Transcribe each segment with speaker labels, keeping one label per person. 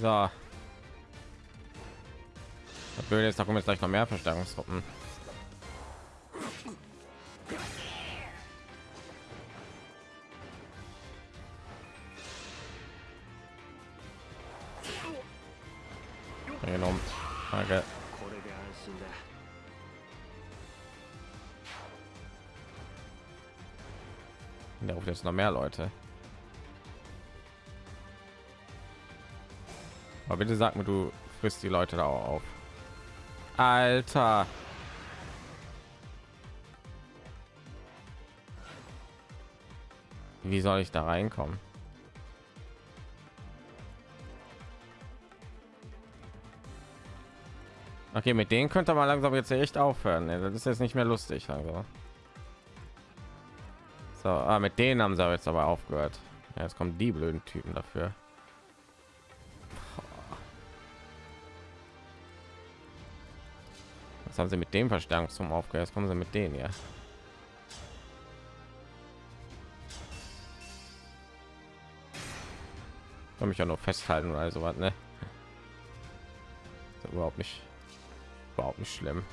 Speaker 1: So. Das Blöde ist, da kommen jetzt gleich noch mehr Verstärkungstruppen. Der Danke. Da ruft jetzt noch mehr Leute. Aber bitte sag mir, du frisst die Leute da auch auf. Alter. Wie soll ich da reinkommen? Okay, mit denen könnte man langsam jetzt echt aufhören. Das ist jetzt nicht mehr lustig. Also. So, ah, mit denen haben sie jetzt aber aufgehört. Ja, jetzt kommen die blöden Typen dafür. Was haben sie mit dem Verstärkungsturm aufgehört? Jetzt kommen sie mit denen ja. Kann mich ja nur festhalten oder so was, ne? Ist überhaupt nicht, überhaupt nicht schlimm.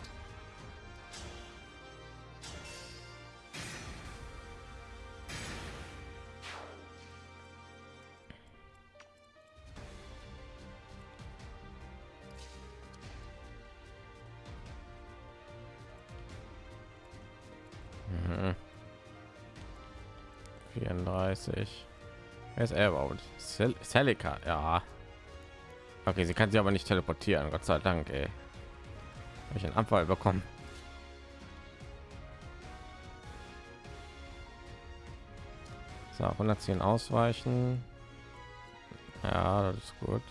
Speaker 1: 34 Wer ist er überhaupt? Cel Celica, ja. Okay, sie kann sich aber nicht teleportieren, Gott sei Dank, ey. Hab ich einen Abfall bekommen. So, 110 ausweichen. Ja, das ist gut.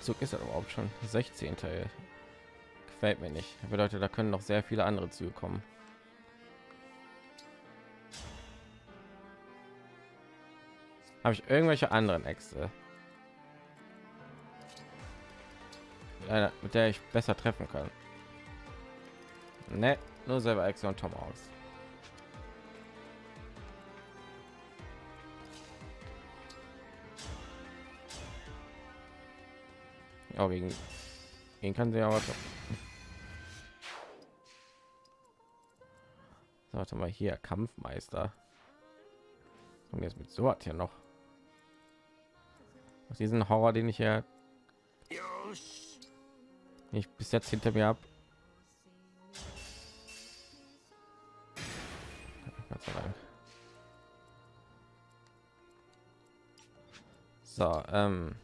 Speaker 1: Zug ist er überhaupt schon 16 Teil. Gefällt mir nicht. Bedeutet, da können noch sehr viele andere Züge kommen. Habe ich irgendwelche anderen Äxte, mit der ich besser treffen kann? Ne, nur selber Äxte und Tom aus. Ja, gegen ihn kann sie aber so. So, Warte mal hier, Kampfmeister. Und jetzt mit so hat hier noch. Aus diesen Horror, den ich ja
Speaker 2: よし
Speaker 1: nicht bis jetzt hinter mir habe. So, ähm.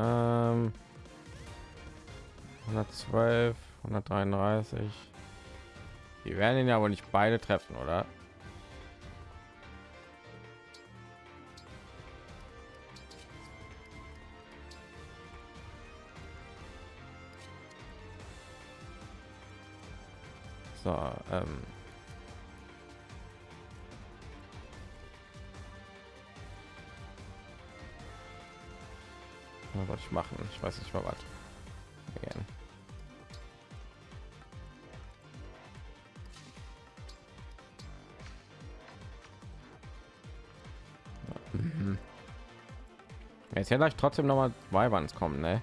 Speaker 1: Ähm, 112, 133. Die werden ihn ja wohl nicht beide treffen, oder? So, ähm. Was wollte ich machen? Ich weiß nicht mal was. Again. Mhm. Jetzt hätte ich trotzdem noch mal Weiberns kommen, ne?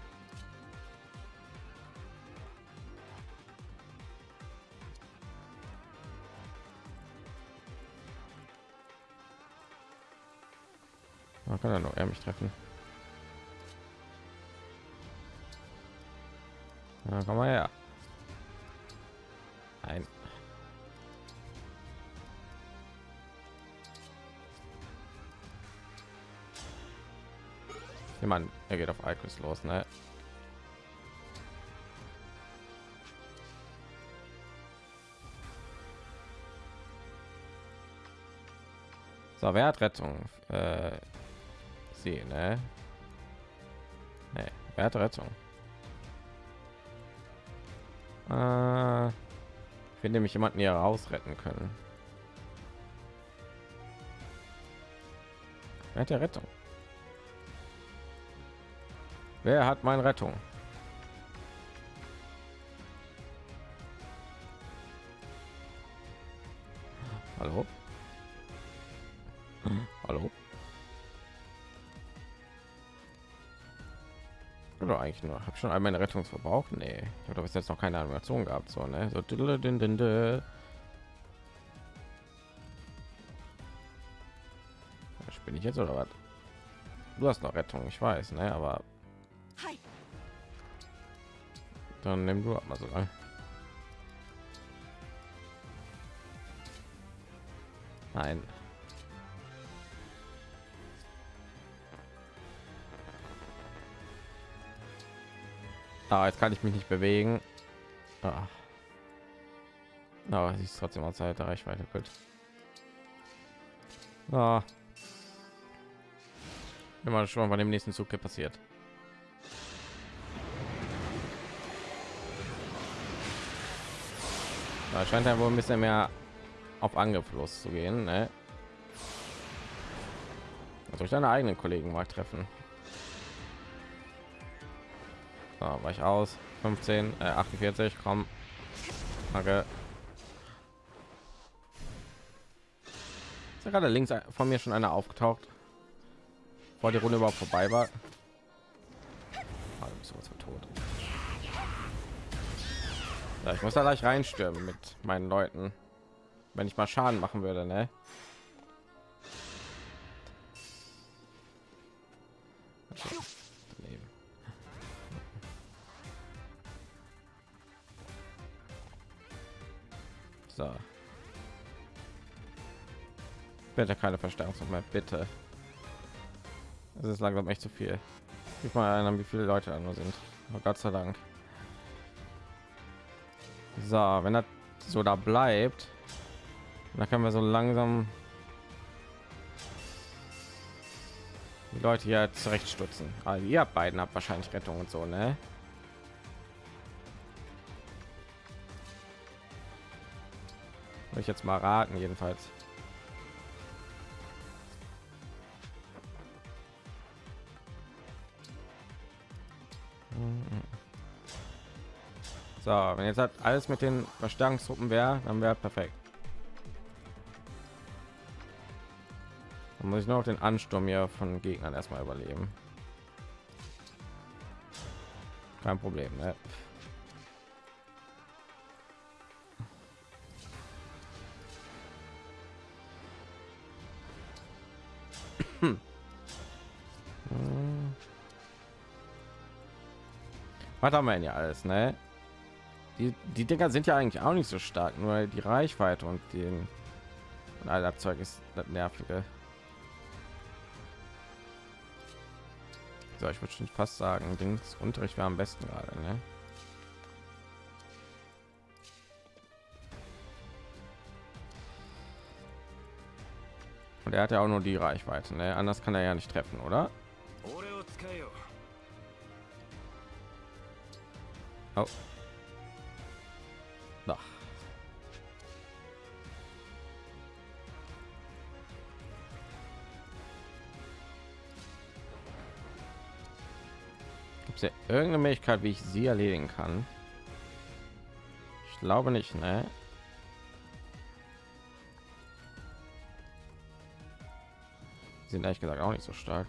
Speaker 1: Man kann ja nur er mich treffen. Na, komm mal her. Nein. Jemand, er geht auf Icons los, ne? So, wer hat Rettung? Äh, sie, ne? Ne, wer hat Rettung? Äh, finde mich jemanden hier rausretten können. Wer hat der Rettung? Wer hat meine Rettung? Hallo? Hallo? Oder eigentlich nur? Habe schon einmal eine Rettung verbraucht? Nee, ich habe bis jetzt noch keine Animation gehabt. So, ne? So, bin ich jetzt oder was? Du hast noch Rettung, ich weiß, ne? Aber dann nimm du mal so lange. Nein. Ah, jetzt kann ich mich nicht bewegen. Ah. Aber sie ist trotzdem aus der Reichweite. Gut. Ah. Immer schon bei dem nächsten Zug passiert. Da scheint ja wohl ein bisschen mehr auf Angriff zu gehen. Ne? Also ich deine eigenen Kollegen mal treffen. So, ich aus. 15 äh, 48 komm. Danke. Ist ja gerade links von mir schon einer aufgetaucht. Vor die Runde überhaupt vorbei war. Ah, tot. Ja, ich muss da gleich reinstürmen mit meinen leuten. Wenn ich mal schaden machen würde ne? Bitte keine Verstärkung mehr, bitte. Es ist langsam echt zu viel. Gib mal an, wie viele Leute da nur sind. Oh Gott sei Dank. So, wenn das so da bleibt, dann können wir so langsam die Leute hier zurechtstutzen. Also ihr beiden habt wahrscheinlich Rettung und so, ne? Ich jetzt mal raten, jedenfalls. So, wenn jetzt hat alles mit den Verstärkungstruppen wäre, dann wäre perfekt. Dann muss ich noch den Ansturm hier von Gegnern erstmal überleben. Kein Problem, ne? Hm. Was haben wir denn ja alles, ne? Die, die Dinger sind ja eigentlich auch nicht so stark, nur die Reichweite und den und all das Zeug ist das nervige. So, ich würde schon fast sagen, Dings Unterricht wäre am besten gerade, ne? Und er hat ja auch nur die Reichweite, ne? Anders kann er ja nicht treffen, oder? Oh. Ach. Gibt es ja irgendeine Möglichkeit, wie ich sie erledigen kann? Ich glaube nicht, ne? sind ehrlich gesagt auch nicht so stark.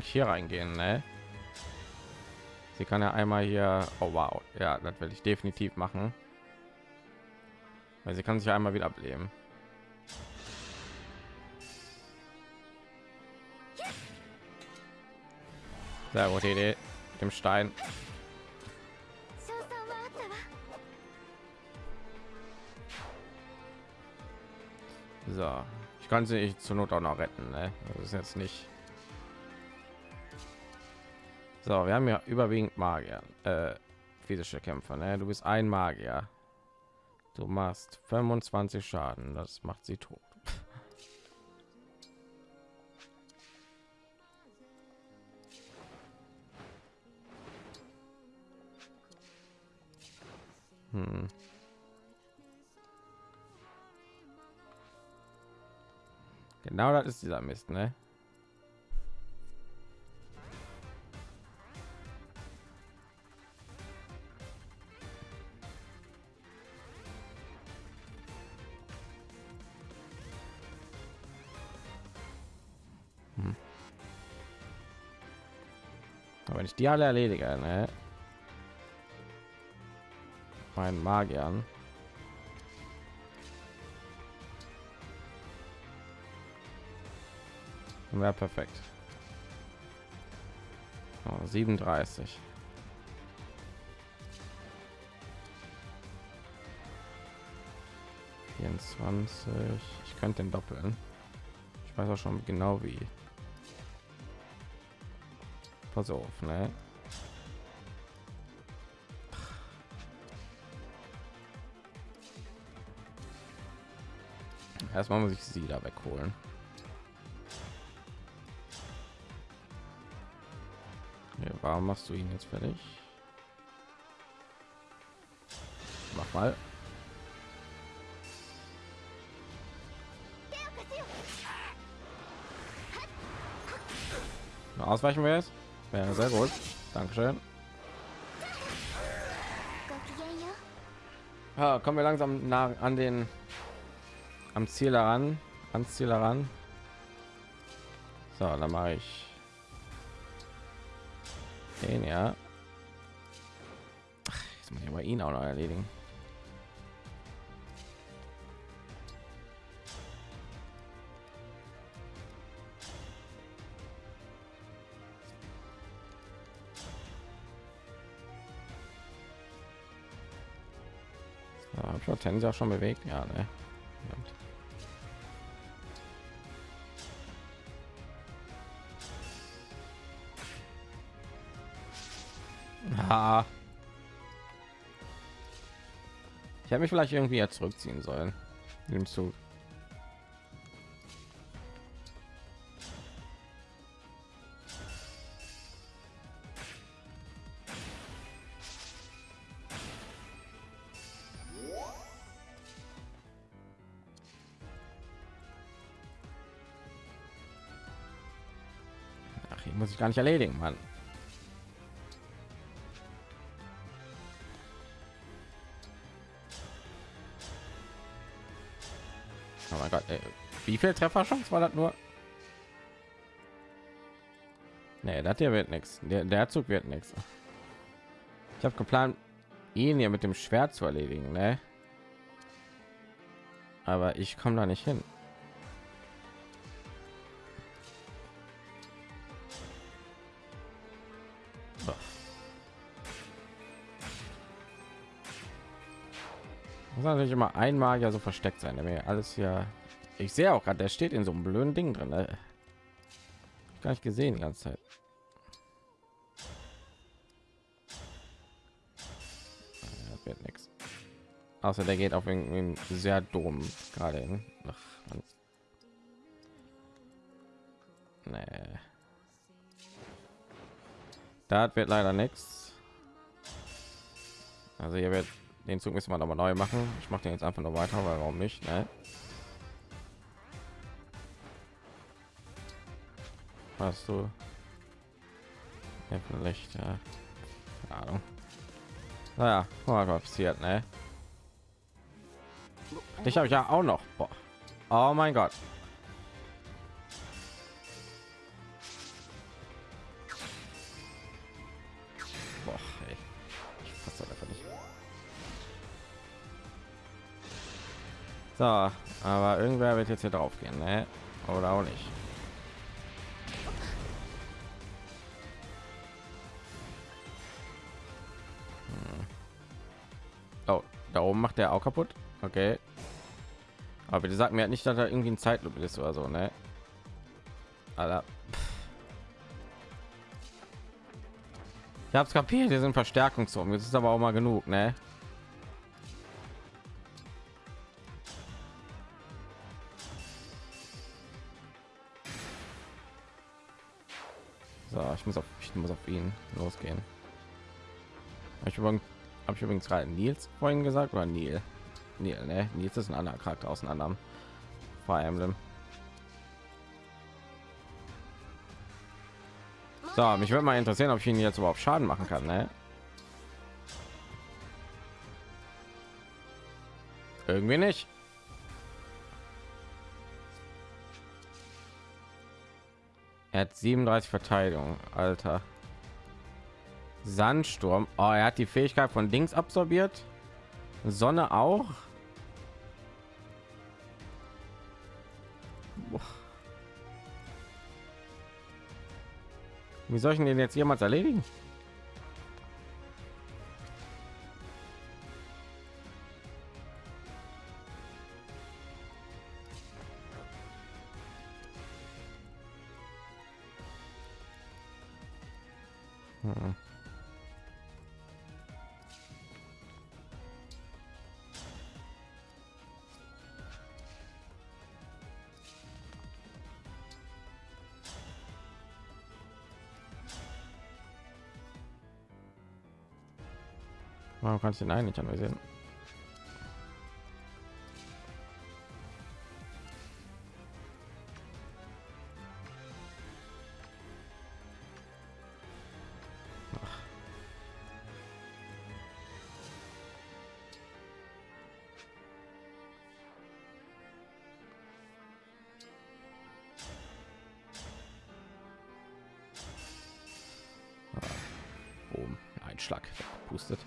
Speaker 1: eigentlich hier reingehen ne? sie kann ja einmal hier oh wow. Ja das werde ich definitiv machen. Weil sie kann sich einmal wieder ableben. Sehr gute idee mit dem stein. So. Ich kann sie zur not auch noch retten ne? das ist jetzt nicht so, wir haben ja überwiegend Magier, äh, physische Kämpfer. Ne? Du bist ein Magier. Du machst 25 Schaden. Das macht sie tot. Hm. Genau das ist dieser Mist, ne? Die alle erledige, ne? Meinen Magiern. Wäre perfekt. Oh, 37. Vierundzwanzig. Ich könnte den doppeln. Ich weiß auch schon genau wie. Pass auf, ne? Erstmal muss ich sie da wegholen. Ja, warum machst du ihn jetzt fertig? Mach mal. Ausweichen wir jetzt? Ja, sehr gut. Dankeschön. Ja, kommen wir langsam nah an den am Ziel heran, ans Ziel heran. So, dann mache ich den ja. Ach, jetzt muss ich aber ihn auch noch erledigen. Hortensia schon bewegt? Ja, ne? Ah. Ich habe mich vielleicht irgendwie jetzt zurückziehen sollen. Nimmst du? Gar nicht erledigen, Mann. Oh mein Gott, ey. wie viel Trefferchance war das nur? Nee, das hier wird nichts. Der, der Zug wird nichts. Ich habe geplant, ihn hier mit dem Schwert zu erledigen, ne? Aber ich komme da nicht hin. Natürlich immer ein Magier so versteckt sein, der mir alles hier. Ich sehe auch gerade, der steht in so einem blöden Ding drin. Ne? Gar nicht gesehen die ganze Zeit. Ja, das wird nichts. Außer der geht auf irgendwie sehr dumm gerade hin. Ach, Mann. Nee. Das wird leider nichts. Also hier wird den Zug müssen wir mal neu machen. Ich mache den jetzt einfach noch weiter, weil warum nicht? Ne? Hast du? Ja, vielleicht, ja. Keine Ahnung. Naja, guck mal, was passiert, ne? Dich habe ich ja auch noch. Boah. Oh mein Gott. So, aber irgendwer wird jetzt hier drauf gehen, ne? Oder auch nicht. Hm. Oh, da oben macht er auch kaputt. Okay. Aber die sagt mir halt nicht, dass da irgendwie ein Zeitlupe ist oder so, ne? Alter. Ich hab's kapiert, hier sind Verstärkungszonen. Jetzt ist aber auch mal genug, ne? Ihn losgehen. Ich habe ich übrigens gerade Nils vorhin gesagt oder Neil? Neil, ne? Nils ist ein anderer Charakter aus einem anderen Fire Emblem. So, mich würde mal interessieren, ob ich ihn jetzt überhaupt Schaden machen kann, ne? Irgendwie nicht. Er hat 37 Verteidigung, Alter. Sandsturm. Oh, er hat die Fähigkeit von Dings absorbiert. Sonne auch. Boah. Wie soll ich den jetzt jemals erledigen? Kannst du den eigentlich anvisieren? Boom, ein Schlag. Pustet.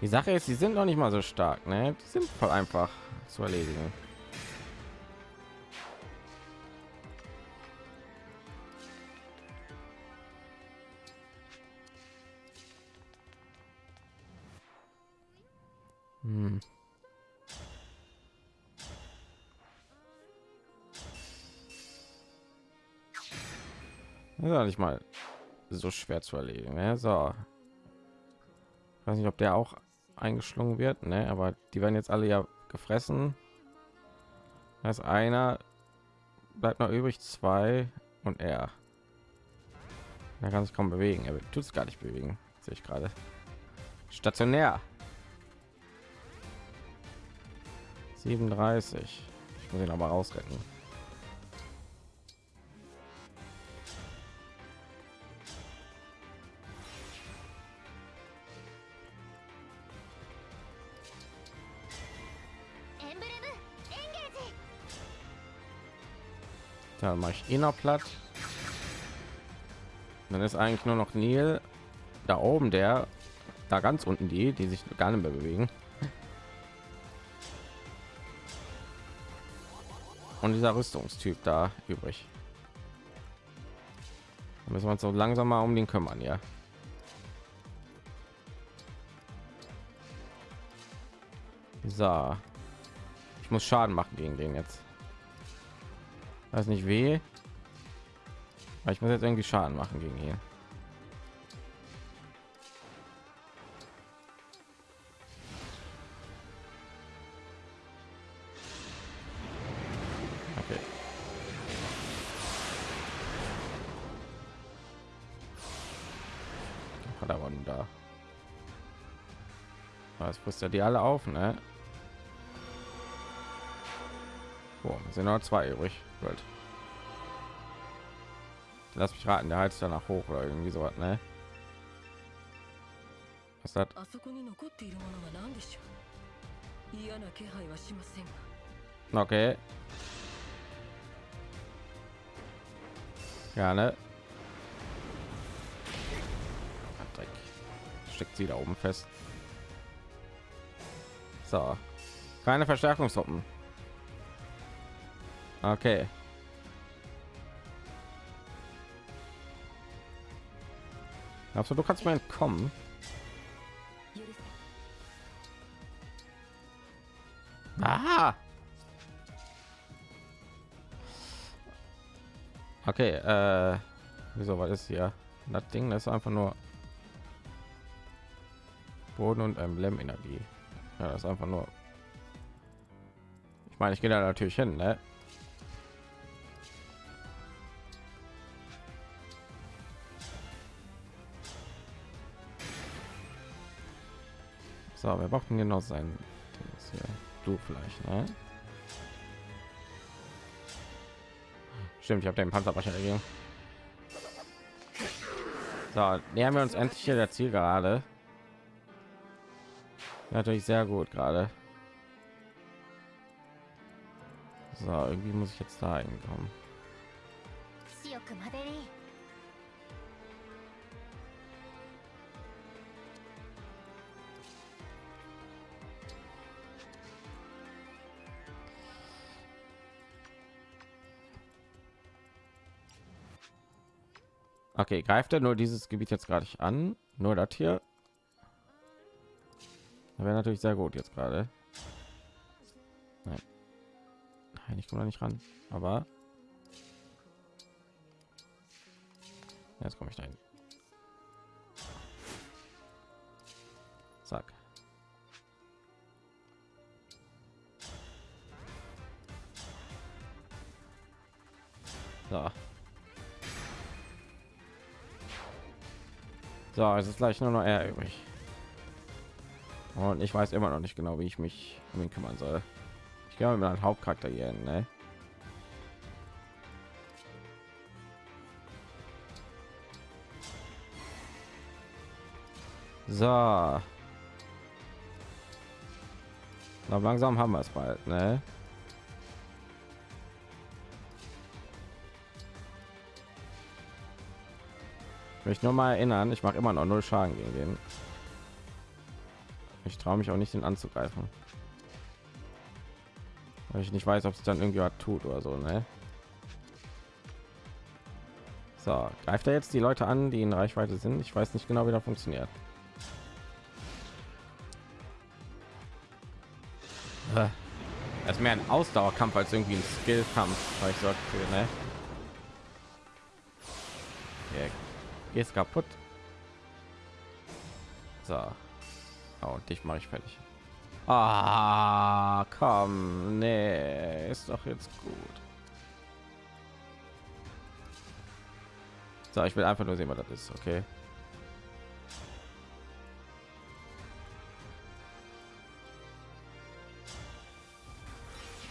Speaker 1: Die Sache ist, sie sind noch nicht mal so stark, ne? Die sind voll einfach zu erledigen. Hm. Das ist nicht mal so schwer zu erledigen. Ne? So, weiß nicht, ob der auch eingeschlungen wird, ne? Aber die werden jetzt alle ja gefressen. Da einer, bleibt noch übrig, zwei und er. Er kann sich kaum bewegen. Er tut es gar nicht bewegen, sehe ich gerade. Stationär. 37. Ich muss ihn aber rausretten. Dann mache ich ihn noch platt. Dann ist eigentlich nur noch Neil da oben, der da ganz unten die, die sich gar nicht mehr bewegen. Und dieser Rüstungstyp da übrig. Da müssen wir uns so langsam mal um den kümmern, ja. So. Ich muss Schaden machen gegen den jetzt. Weiß nicht weh. Ich muss jetzt irgendwie Schaden machen gegen ihn. Er waren da. Was frisst er die alle auf, ne? sind noch zwei übrig. Gut. Lass mich raten, der heizt danach hoch oder irgendwie so was, ne? Was hat?
Speaker 3: あそこに残っているものは何でしょう嫌な気配はしませんが
Speaker 1: Okay. Ja, ne? Dreck. Steckt sie da oben fest. So. Keine Verstärkungstruppen. Okay. Also du kannst mir entkommen. Aha. Okay, äh, wieso war das hier? Das Ding das ist einfach nur Boden und ähm, Emblem Energie. Ja, das ist einfach nur. Ich meine, ich gehe da natürlich hin, ne? So, wir brauchen genau sein Dings hier. Du vielleicht, ne? Stimmt, ich habe den Panzerbrecher dagegen. So, nähern wir uns endlich hier der Ziel gerade. Natürlich sehr gut gerade. So, irgendwie muss ich jetzt da hinkommen. Okay, greift er nur dieses Gebiet jetzt gerade an? Nur das hier? wäre natürlich sehr gut jetzt gerade. Nein. Nein, ich komme da nicht ran. Aber jetzt komme ich dahin. Zack. So. So, es ist gleich nur noch er übrig. Und ich weiß immer noch nicht genau, wie ich mich um ihn kümmern soll. Ich mal mit einem Hauptcharakter hier hin, ne? So. Na, langsam haben wir es bald, ne? Ich möchte nur mal erinnern, ich mache immer noch null Schaden gegen den. Ich traue mich auch nicht, den anzugreifen. Weil ich nicht weiß, ob es dann irgendwie was tut oder so, ne? So, greift er jetzt die Leute an, die in Reichweite sind? Ich weiß nicht genau, wie das funktioniert. Äh, Es ist mehr ein Ausdauerkampf als irgendwie ein Skillkampf, weil ich so ne? Gehst kaputt. So. Oh, dich mache ich fertig. Ah, komm, nee, ist doch jetzt gut. So, ich will einfach nur sehen, was das ist, okay?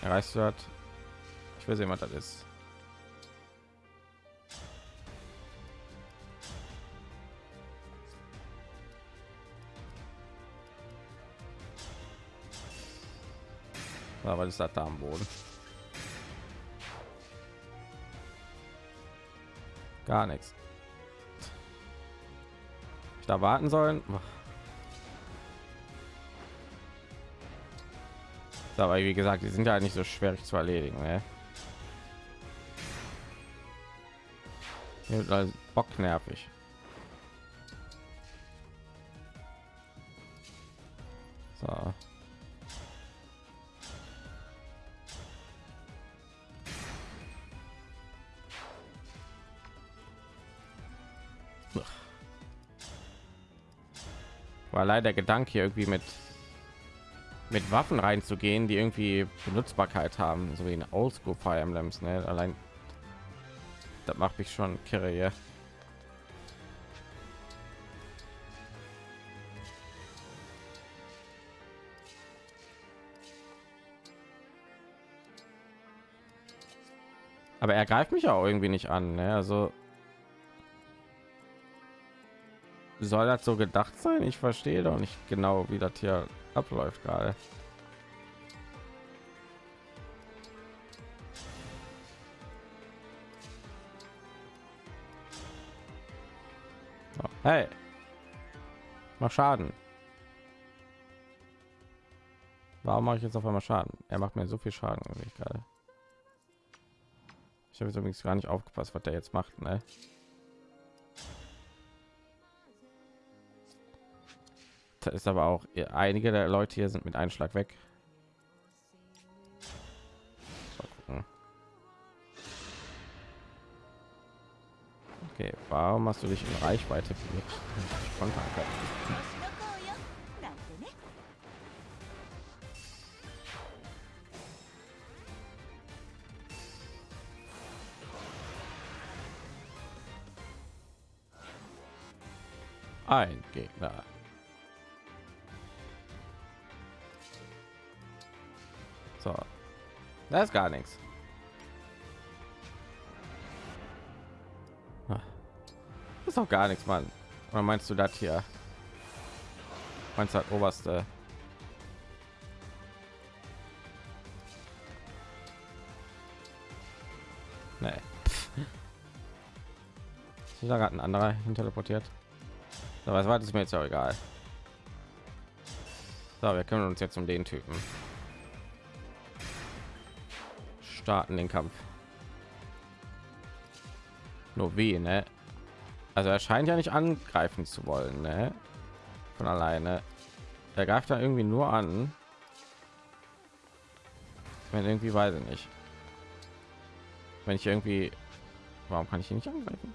Speaker 1: Erreichst du das? Ich will sehen, was das ist. Aber ist das da am Boden? Gar nichts. Ich da warten sollen. So, aber wie gesagt, die sind ja nicht so schwer zu erledigen. Ne? Bock nervig. Leider der Gedanke irgendwie mit mit Waffen reinzugehen, die irgendwie Benutzbarkeit haben, so wie in Oldschool Fire Emblems. Ne? Allein das macht mich schon kirre hier. Aber er greift mich auch irgendwie nicht an. Ne? Also soll das so gedacht sein? Ich verstehe doch nicht genau, wie das hier abläuft gerade. Hey, mach Schaden. Warum mache ich jetzt auf einmal Schaden? Er macht mir so viel Schaden, ich. Ich habe jetzt übrigens gar nicht aufgepasst, was der jetzt macht. Ne? Da ist aber auch äh, einige der Leute hier sind mit Einschlag weg. Okay, warum hast du dich in Reichweite Ein Gegner. So, das ist gar nichts. Ah. Das ist auch gar nichts, Mann. Oder meinst du das hier? Meinst du das oberste? Nee. Ist da gerade ein anderer hin teleportiert? So, was war das ist mir jetzt auch egal. So, wir kümmern uns jetzt um den Typen. Starten den Kampf. Nur wie, ne? Also er scheint ja nicht angreifen zu wollen, ne? Von alleine. Er greift da irgendwie nur an. Wenn irgendwie weiß ich nicht. Wenn ich irgendwie, warum kann ich ihn nicht angreifen?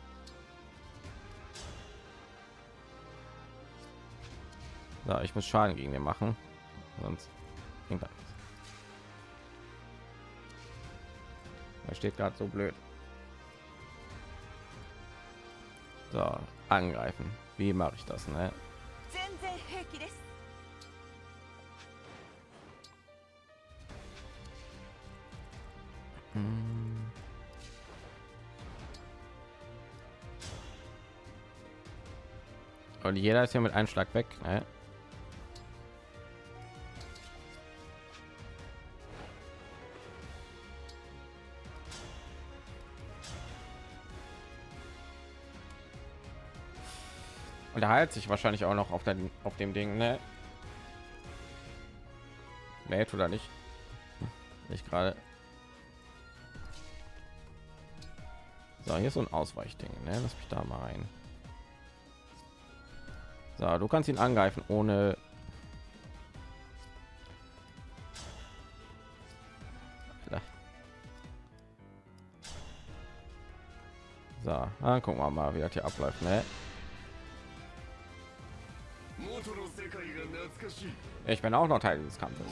Speaker 1: So, ich muss Schaden gegen den machen, sonst bringt Er steht gerade so blöd. So, angreifen. Wie mache ich das, ne? Und jeder ist ja mit einem Schlag weg, ne? Und er heilt sich wahrscheinlich auch noch auf, den, auf dem Ding, ne? Nee, tut er nicht. Nicht gerade. So, hier ist so ein Ausweichding, ne? Lass mich da mal rein. So, du kannst ihn angreifen ohne. So, dann gucken wir mal, wie das hier abläuft, ne? Ich bin auch noch Teil dieses Kampfes.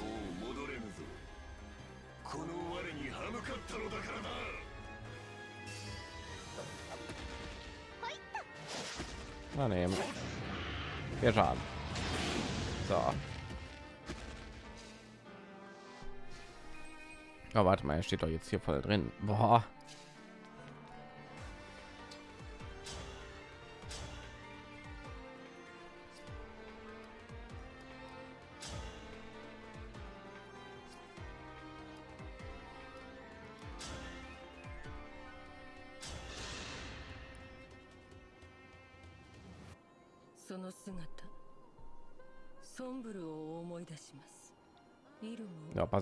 Speaker 1: Na nehmen. Wir schaden. So. Oh, warte mal, er steht doch jetzt hier voll drin. Boah.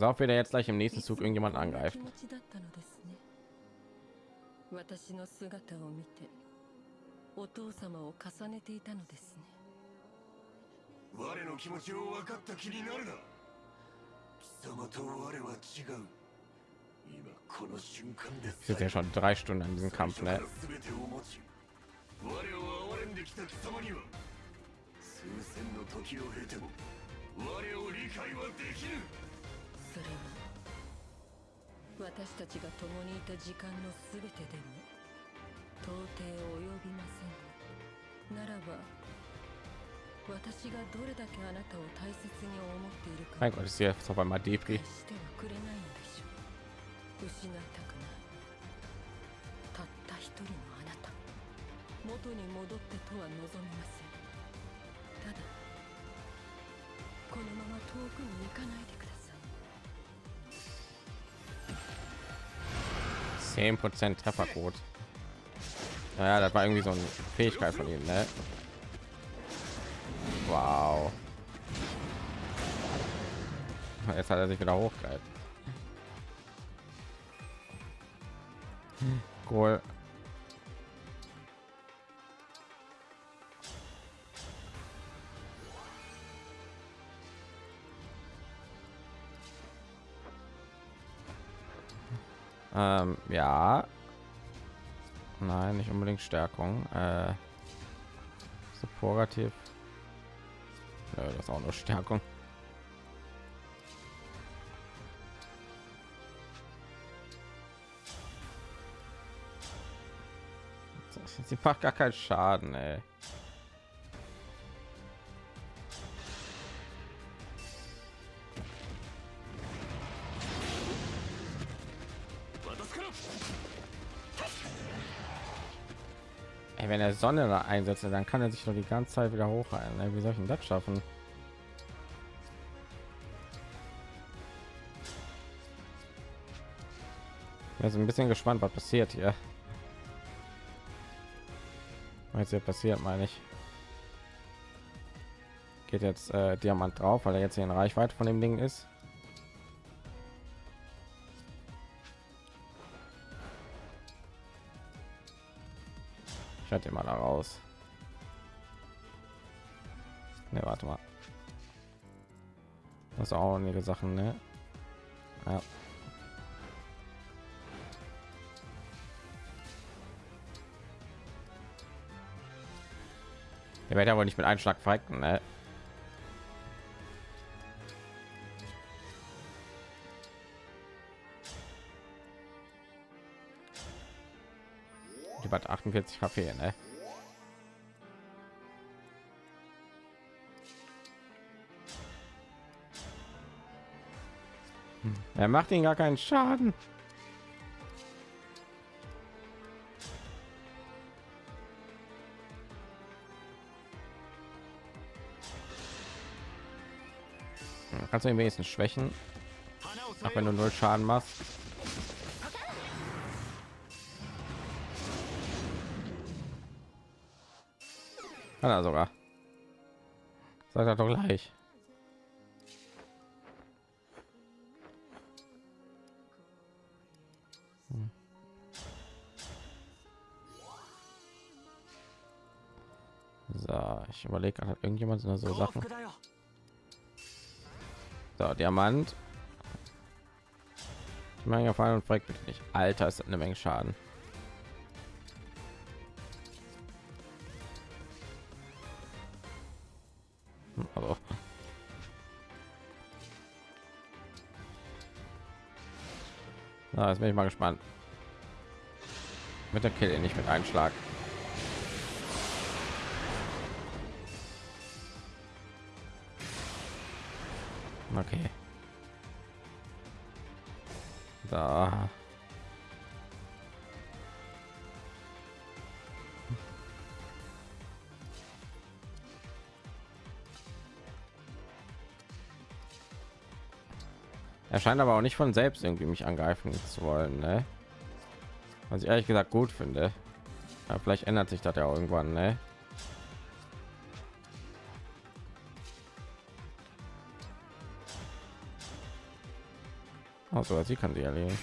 Speaker 1: pass auf, wie der jetzt gleich im nächsten Zug irgendjemand angreift.
Speaker 3: 気持ちだったのですね私の姿を見てお父様を重ねていたのですね
Speaker 2: 我の気持ちを分かった気になるな貴様と我は違う今この瞬間で
Speaker 1: Ich sitze ja schon drei Stunden an diesem Kampf, ne?
Speaker 2: 全てを持ち我を憐れんできた貴様には数千の時を経ても我を理解はできぬ
Speaker 3: それは私たちが共にいた時間のすべてでも到底及びません。ならば私がどれだけあなたを大切に思っているか。
Speaker 1: Mein Gott, ist hier jetzt
Speaker 3: 失いたくない。たった一人のあなた。元に戻ってとは望みません。ただこのまま遠くに行かないで
Speaker 1: 10 prozent trefferquote. Naja das war irgendwie so eine fähigkeit von ihm ne? wow. Jetzt hat er sich wieder hochgehalten. Cool Ähm, ja. Nein, nicht unbedingt Stärkung. Äh, Supportativ. Ja, das ist auch nur Stärkung. Sie macht gar keinen Schaden, ey. Wenn er Sonne da einsetzt, dann kann er sich doch die ganze Zeit wieder hochheilen. Wie soll ich denn das schaffen? Bin ein bisschen gespannt, was passiert hier. Was hier passiert, meine ich. Geht jetzt äh, Diamant drauf, weil er jetzt hier in Reichweite von dem Ding ist. Ich hatte mal da raus. Ne, warte mal. Das ist auch einige Sachen, ne? Ja. Der wird ja wohl nicht mit einem Schlag verrecken, ne? 48 HP, ne? Hm. Er macht ihn gar keinen Schaden. Kannst du ihn wenigstens schwächen, auch wenn du null Schaden machst. Kann er sogar. Sagt er doch gleich. Hm. So, ich überlege, hat irgendjemand so Sachen. So, Diamant. Menge Fall und fragt bitte nicht. Alter, ist eine Menge Schaden. Jetzt bin ich mal gespannt. Mit der Kill nicht mit einem scheint aber auch nicht von selbst irgendwie mich angreifen zu wollen, ne? Was ich ehrlich gesagt gut finde. Ja, vielleicht ändert sich das ja irgendwann, ne? Also sie kann sie erledigen.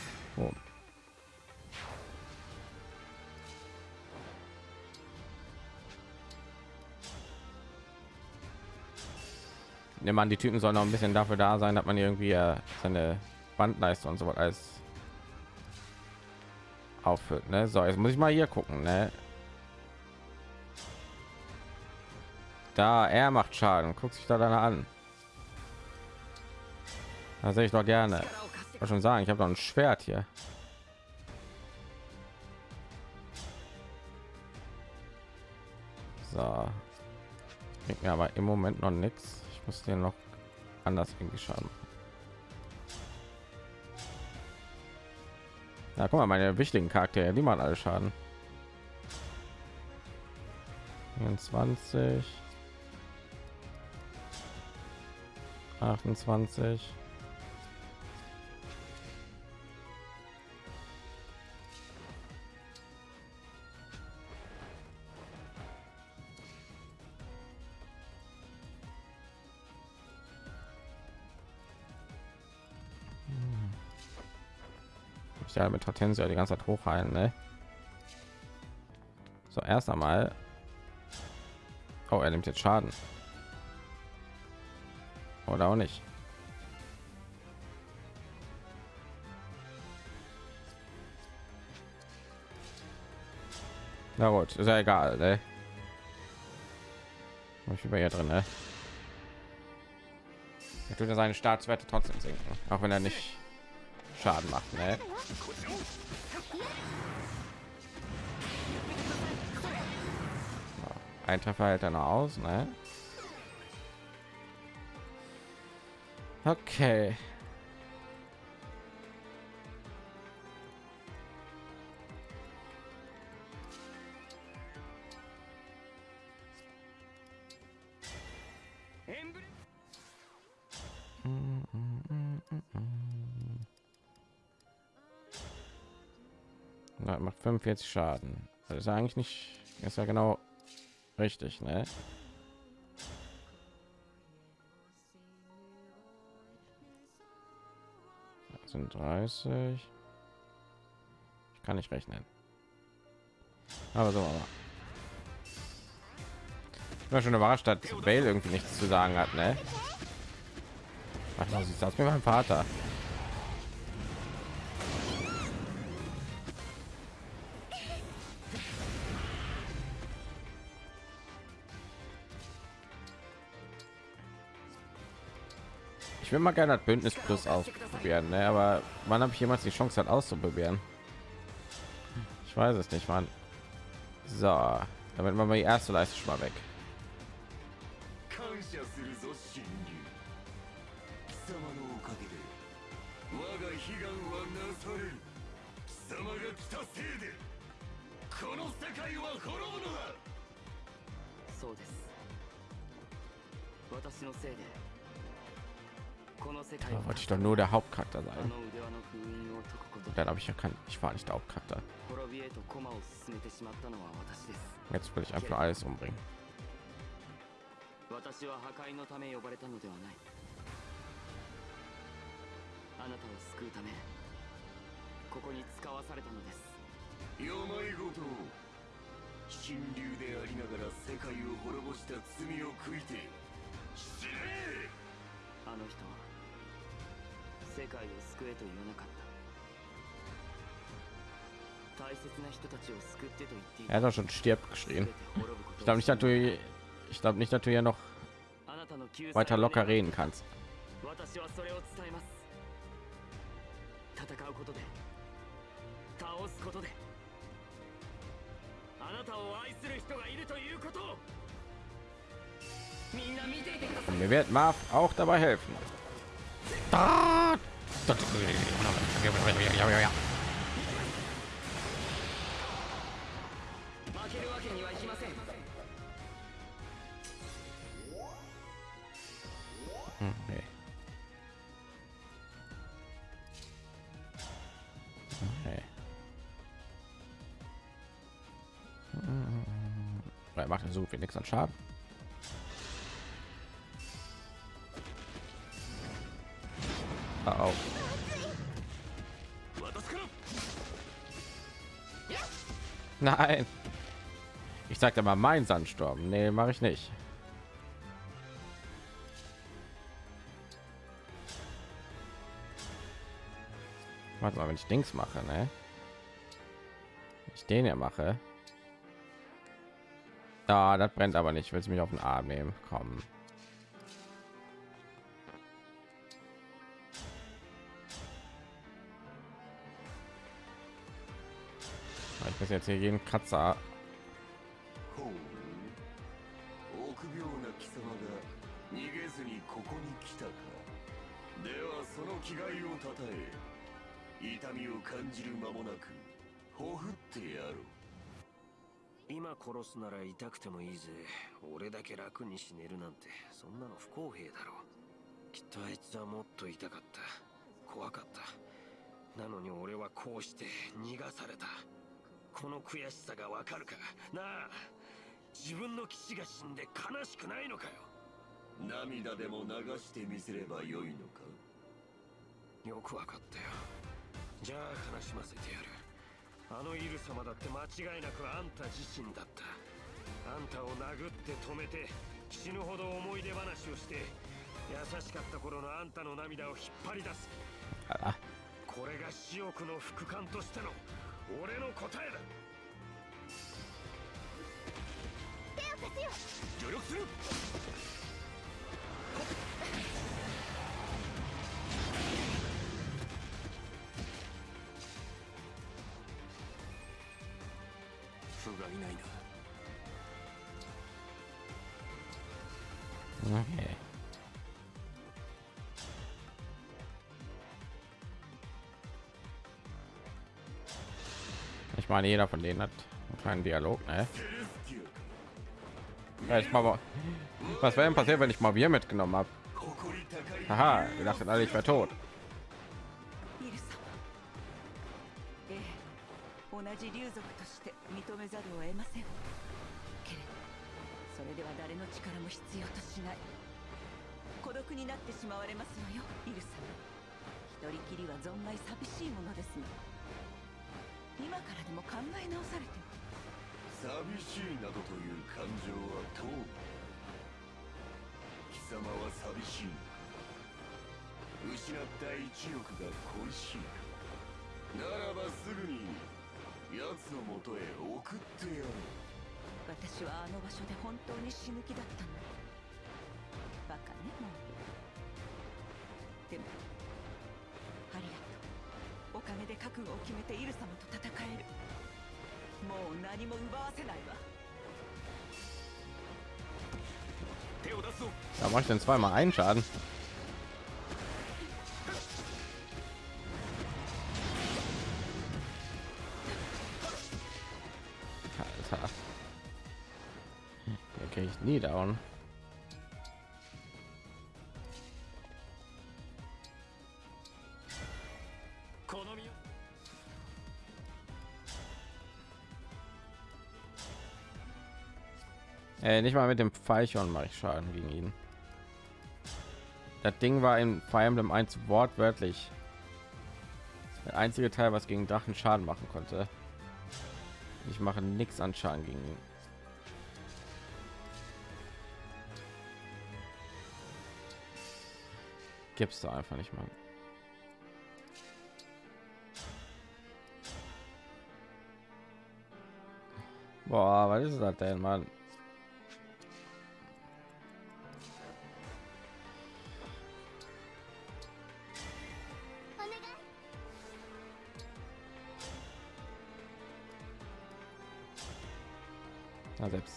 Speaker 1: Nimm an, die Typen sollen noch ein bisschen dafür da sein, dass man irgendwie äh, seine Bandleiste und so was alles auffüllt. Ne? So, jetzt muss ich mal hier gucken. Ne? Da er macht Schaden, guckt sich da dann an. Da sehe ich doch gerne. Ich schon sagen, ich habe doch ein Schwert hier. So. Bringt aber im Moment noch nichts. Muss den noch anders irgendwie schaden. Na, guck mal, meine wichtigen Charaktere, die machen alle Schaden. 24 28 Ich ja mit Hortensia die ganze Zeit hochheilen, ne? So, erst einmal. Oh, er nimmt jetzt Schaden. Oder auch nicht. Na gut, ist ja egal, ne? Ich bin hier drin, ne? Er tut ja seine Staatswerte trotzdem sinken, auch wenn er nicht Schaden macht, ne? Ein Treffer hält er noch aus, ne? Okay. 45 Schaden. Das ist eigentlich nicht, ist ja genau richtig, ne? Das sind 30. Ich kann nicht rechnen. Aber so. Aber. Ich war schon überrascht, dass Bale irgendwie nichts zu sagen hat, ne? Mal, sie saß mir mein Vater. Ich will mal gerne das Bündnis Plus ausprobieren, ne? aber wann habe ich jemals die Chance hat auszuprobieren? Ich weiß es nicht, Mann. So, damit machen wir die erste Leiste schon mal weg.
Speaker 2: 感
Speaker 1: da wollte ich doch nur der Hauptcharakter sein. Dann habe ich ja kein, ich war nicht der Hauptcharakter. Jetzt will ich einfach alles umbringen.
Speaker 4: 私は破壊のため呼ばれたのではないあなたを救うためここに使わされたのです
Speaker 2: 病ごと神竜でありながら世界を滅ぼした罪を悔いて死ね
Speaker 4: あの人は世界を救えと言わなかった大切な人たちを救ってと言ってい
Speaker 1: Er hat doch schon stirb
Speaker 4: 全
Speaker 1: geschrien.
Speaker 4: て滅ぶこと
Speaker 1: Ich glaube nicht, dass du, ich glaube nicht, dass du hier noch
Speaker 4: あなたの救済
Speaker 1: weiter
Speaker 4: を
Speaker 1: locker
Speaker 4: 願い
Speaker 1: reden kannst.
Speaker 4: 私はそれを伝えます戦うことで倒すことであなたを愛する人がいるということを
Speaker 1: und mir wird Marv auch dabei helfen. Hm, okay. Okay. Hm. Macht so viel nichts an Schaden. Nein. Ich sagte mal mein Sandsturm. Nee, mache ich nicht. Warte mal, wenn ich Dings mache, ne? Wenn Ich den ja mache. Da, das brennt aber nicht. Willst du mich auf den Arm nehmen? Komm. Ich muss jetzt hier jeden Kratzer
Speaker 2: ほう臆病な貴様が逃げずにここに来たか。ではその気概をたたえ。痛みを感じる間もなくほふってやろう
Speaker 5: 今殺すなら痛くてもいいぜ。俺だけ楽に死ねるなんて。そんなの不公平だろ。うきっとあいつはもっと痛かった。怖かった。なのに俺はこうして逃がされたこの悔しさがわかるか？なあ自分の騎士が死んで悲しくないのかよ？
Speaker 2: 涙でも流してみせればよいのか？
Speaker 5: よくわかったよ。じゃあ悲しませてやる。あのイル様だって間違いなくあんた自身だった。あんたを殴って止めて死ぬほど思い出話をして優しかった頃のあんたの涙を引っ張り出す。
Speaker 1: Ah,
Speaker 5: これが死翼の副官としての俺の答えだ。
Speaker 6: せよ。
Speaker 5: 助力する。不甲斐ないな。
Speaker 1: Okay. Ich meine, jeder von denen hat einen kleinen Dialog, ne?
Speaker 2: セレスティ
Speaker 1: Ja, ich mal, was wäre denn passiert, wenn ich mal Bier mitgenommen habe?
Speaker 2: ア誇り高い
Speaker 1: Haha, wir dachten alle, ich wäre tot.
Speaker 6: イル様ええ同じ竜族として認めざるを得ませんけれどそれでは誰の力も必要としない孤独になってしまわれますわよイル様一人きりは存外寂しいものですが 今からでも考え直されては
Speaker 2: 寂しい。などという感情はどう貴様は寂しい。失った一力が恋しい。かならばすぐに奴のもとへ送ってやろう。
Speaker 6: 私はあの場所で本当に死ぬ気だったの。バ決めてイル様と戦えるもう何も奪わせないわ
Speaker 5: 手を出すぞ
Speaker 1: Da mache ich denn zweimal einen Schaden. Alter. Hier kriege ich nie down. Nicht mal mit dem Pfeilchen mache ich Schaden gegen ihn. Das Ding war in Fire Emblem 1 wortwörtlich der einzige Teil, was gegen Drachen Schaden machen konnte. Ich mache nichts an Schaden gegen ihn. Gibst du einfach nicht mal. Boah, was ist das denn, Mann?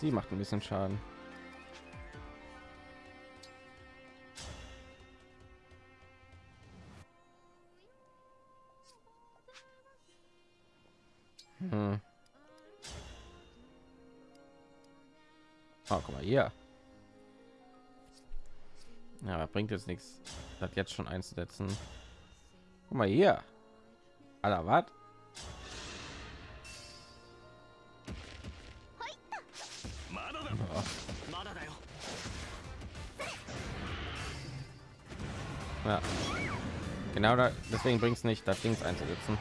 Speaker 1: Sie macht ein bisschen Schaden. Hm. Oh, guck mal hier. Ja, bringt jetzt nichts, das jetzt schon einzusetzen. Guck mal hier. Alter, was? Ja. Genau da, deswegen bringt es nicht, das Ding einzusetzen.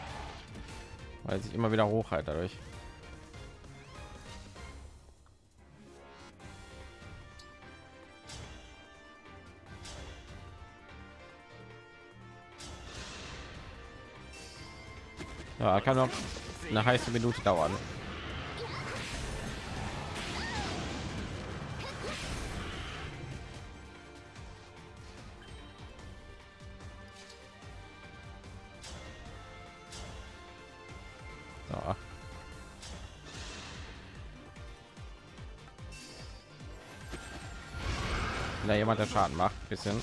Speaker 1: Weil sich immer wieder hochhält dadurch. Ja, kann noch eine heiße Minute dauern. Jemand der Schaden macht, bisschen.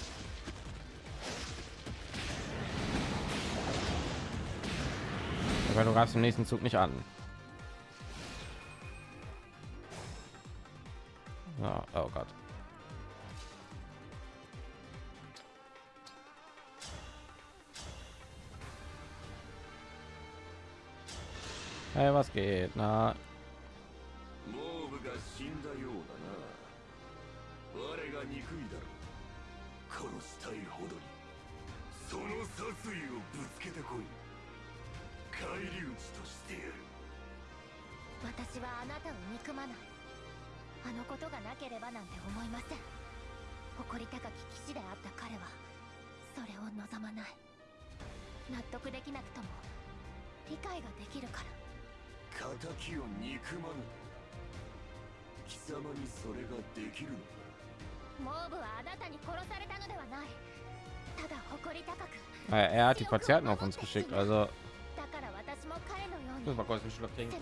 Speaker 1: Aber du greifst im nächsten Zug nicht an. er hat die Patienten auf uns geschickt, also. Ich muss mal kurz einen Schluck trinken.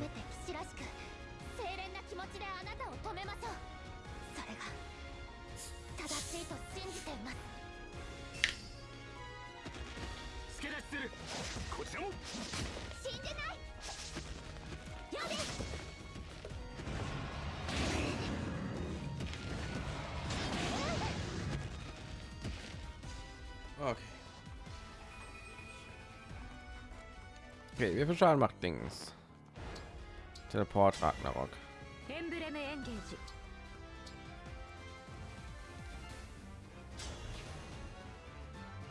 Speaker 1: Okay, wir viel Schaden macht Dings? Teleport Ragnarok.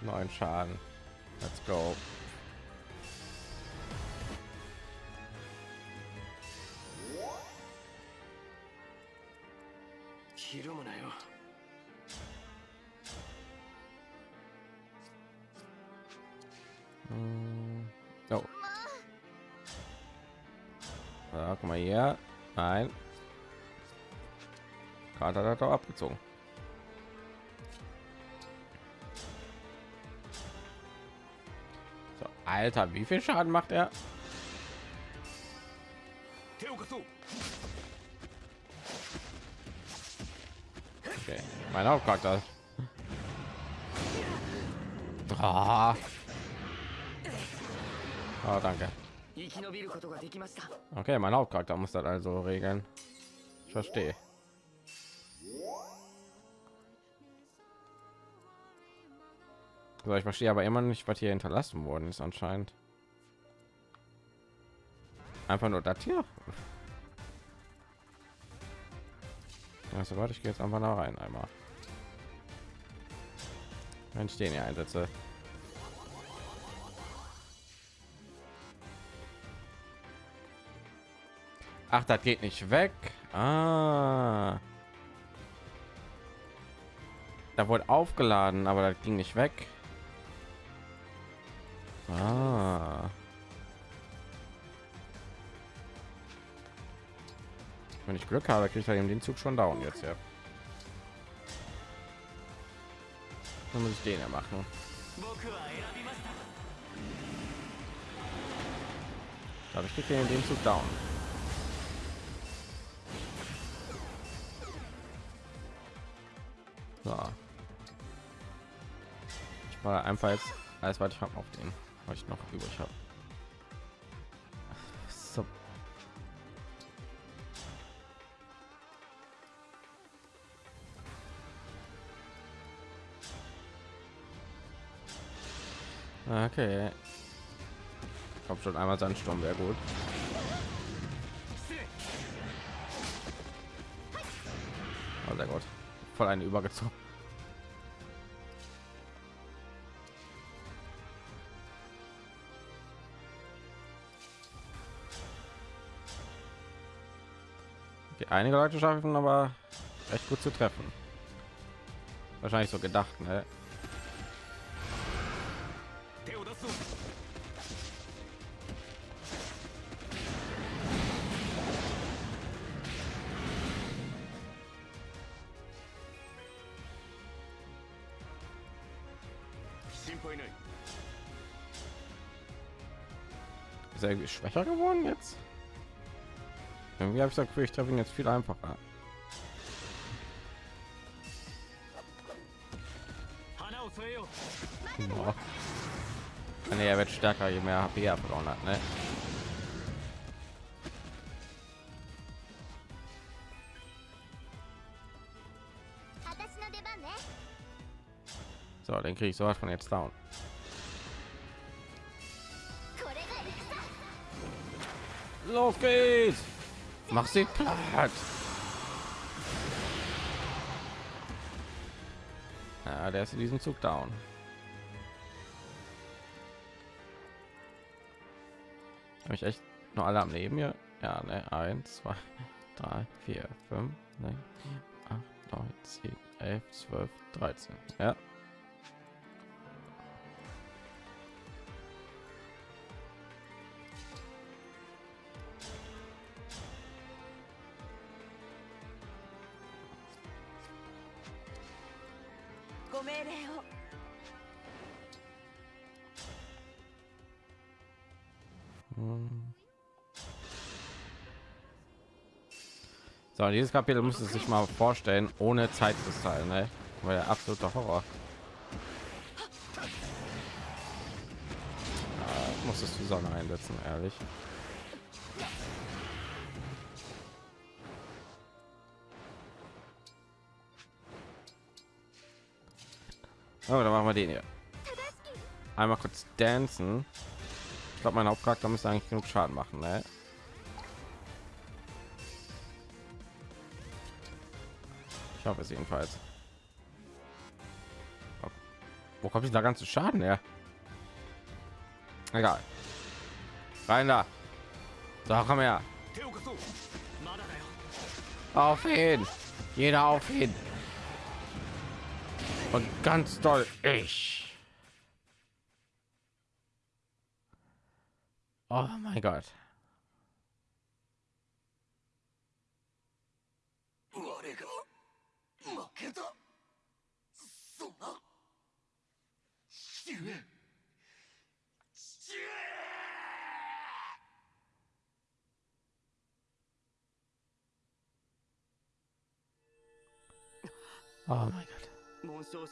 Speaker 1: Neun Schaden. Let's go. Mm. Oh, ja, guck mal hier. Nein. Kater hat doch abgezogen. So, Alter, wie viel Schaden macht er? Okay. Mein Hauptcharakter. Oh,
Speaker 4: ah, danke.
Speaker 1: Okay, mein Hauptcharakter muss das also regeln. Ich verstehe. So, ich verstehe aber immer nicht, was hier hinterlassen worden ist anscheinend. Einfach nur das hier. Also warte, ich gehe jetzt einfach da rein einmal. Wenn ich den hier einsetze. Ach, das geht nicht weg. Ah. Da wurde aufgeladen, aber das ging nicht weg. Ah. Wenn ich Glück habe, kriege ich halt den Zug schon down jetzt, ja. Dann muss ich den ja machen.
Speaker 4: Aber
Speaker 1: ich kriege den Zug down. So. Ich war einfach jetzt alles, was ich habe, auf den, was ich noch übrig habe. So. Okay. Ich glaube schon einmal Sandsturm wäre gut. Voll eine übergezogen. Okay, einige Leute schaffen aber echt gut zu treffen. Wahrscheinlich so gedacht, ne? irgendwie schwächer geworden jetzt? Irgendwie habe ich das Gefühl, ich treffe ihn jetzt viel einfacher. Ah, nee, er wird stärker je mehr HP er verloren hat ne? so dann kriege ich sowas von jetzt down. Los geht's! Mach sie platt! Ja, der ist in diesem Zug down. Habe ich echt nur alle am Leben hier? Ja, ne, eins, zwei, drei, vier, fünf, sechs, sieben, acht, neun, zehn, elf, zwölf, dreizehn. Ja. So, dieses Kapitel muss es sich mal vorstellen, ohne Zeitkristall, ne? Weil der absolute Horror. Ja, muss es die Sonne einsetzen, ehrlich. Aber dann machen wir den hier. Einmal kurz dancen. Ich glaube, mein Hauptcharakter müsste eigentlich genug Schaden machen, ne? Ich hoffe es jedenfalls. Wo kommt da ganze Schaden her? Egal. Rein da. So, komm her. Auf ihn. Jeder auf ihn. Und ganz doll ich. Oh mein Gott.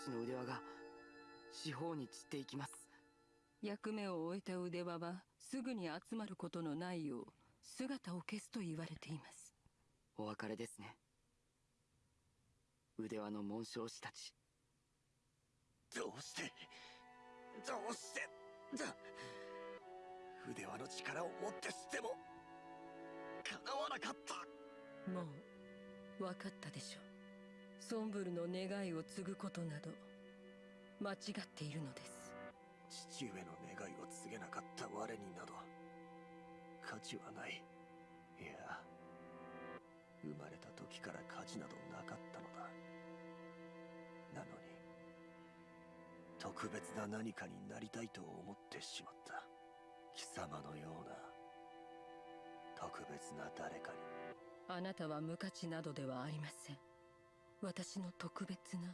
Speaker 4: の腕輪が四方に散っていきます。
Speaker 3: 役目を終えた腕輪はすぐに集まることのないよう姿を消すと言われています。
Speaker 4: お別れですね。腕輪の紋章師たち。
Speaker 2: どうしてどうしてだ筆輪の力を持ってしても叶わなかった。
Speaker 3: もう分かったでしょうソンブルの願いを継ぐことなど間違っているのです。
Speaker 2: 父上の願いを告げなかった我になど価値はない。いや生まれた時から価値などなかったのだ。なのに特別な何かになりたいと思ってしまった。貴様のような特別な誰かに。
Speaker 3: あなたは無価値などではありません私の特別な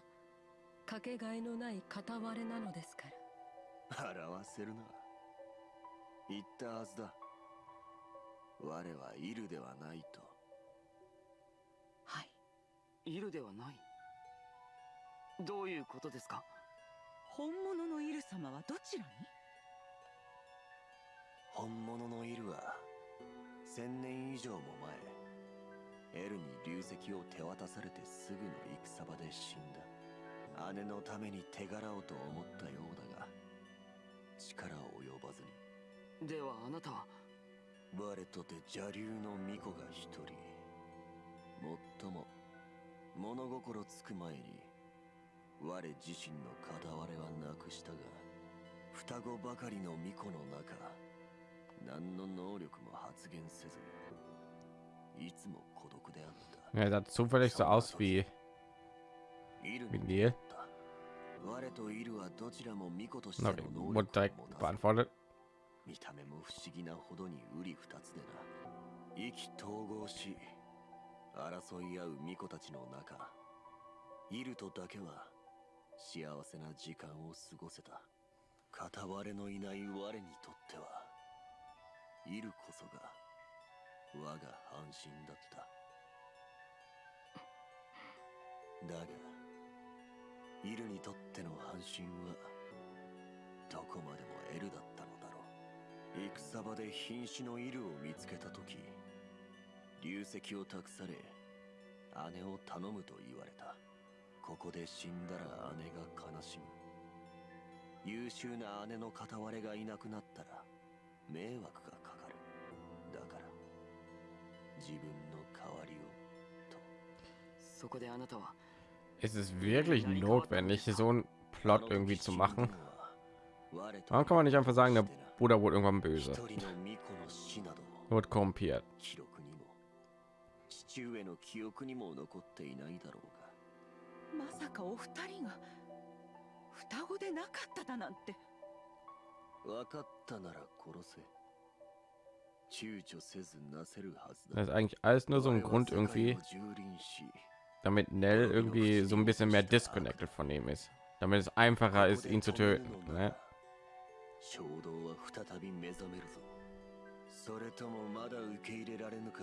Speaker 3: かけがえのない片割れなのですから。
Speaker 2: 表せるな。言ったはずだ。我はいるではないと。
Speaker 3: はい。
Speaker 4: いるではない？どういうことですか？
Speaker 6: 本物のイル様はどちらに？
Speaker 2: 本物のイルは千年以上も前エルに流石を手渡されてすぐの戦場で死んだ。姉のために手柄をと思ったようだが力及ばずに。
Speaker 4: ではあなたは？
Speaker 2: 我とて邪竜の巫女が一人。もっとも物心つく前に我自身の片割れはなくしたが双子ばかりの巫女の中何の能力も発現せずいつも孤
Speaker 1: er sah zufällig so aus wie Neil.
Speaker 2: 我とイルはどちらも巫女として
Speaker 1: Na,
Speaker 2: の能
Speaker 1: wurde
Speaker 2: 力
Speaker 1: direkt
Speaker 2: を持たず
Speaker 1: beantwortet.
Speaker 2: 見た目も不思議なほどに瓜二つでな意気投合し争い合う巫女たちの中イルとだけは幸せな時間を過ごせた片割れのいない我にとってはイルこそが我が半身だっただがイルにとっての半身はどこまでもエルだったのだろう戦場で瀕死のイルを見つけた時流石を託され姉を頼むと言われたここで死んだら姉が悲しむ優秀な姉の片割れがいなくなったら迷惑がかかるだから。自分の代わりをと
Speaker 4: そこであなたは。
Speaker 1: Ist es wirklich notwendig, so ein Plot irgendwie zu machen? Warum kann man nicht einfach sagen, der Bruder wurde irgendwann böse? Wird korrumpiert. Das ist eigentlich alles nur so ein Grund irgendwie, damit Nell irgendwie so ein bisschen mehr disconnected von ihm ist. damit es einfacher ist, ihn zu töten. Ne?
Speaker 2: それともまだ受け入れられぬか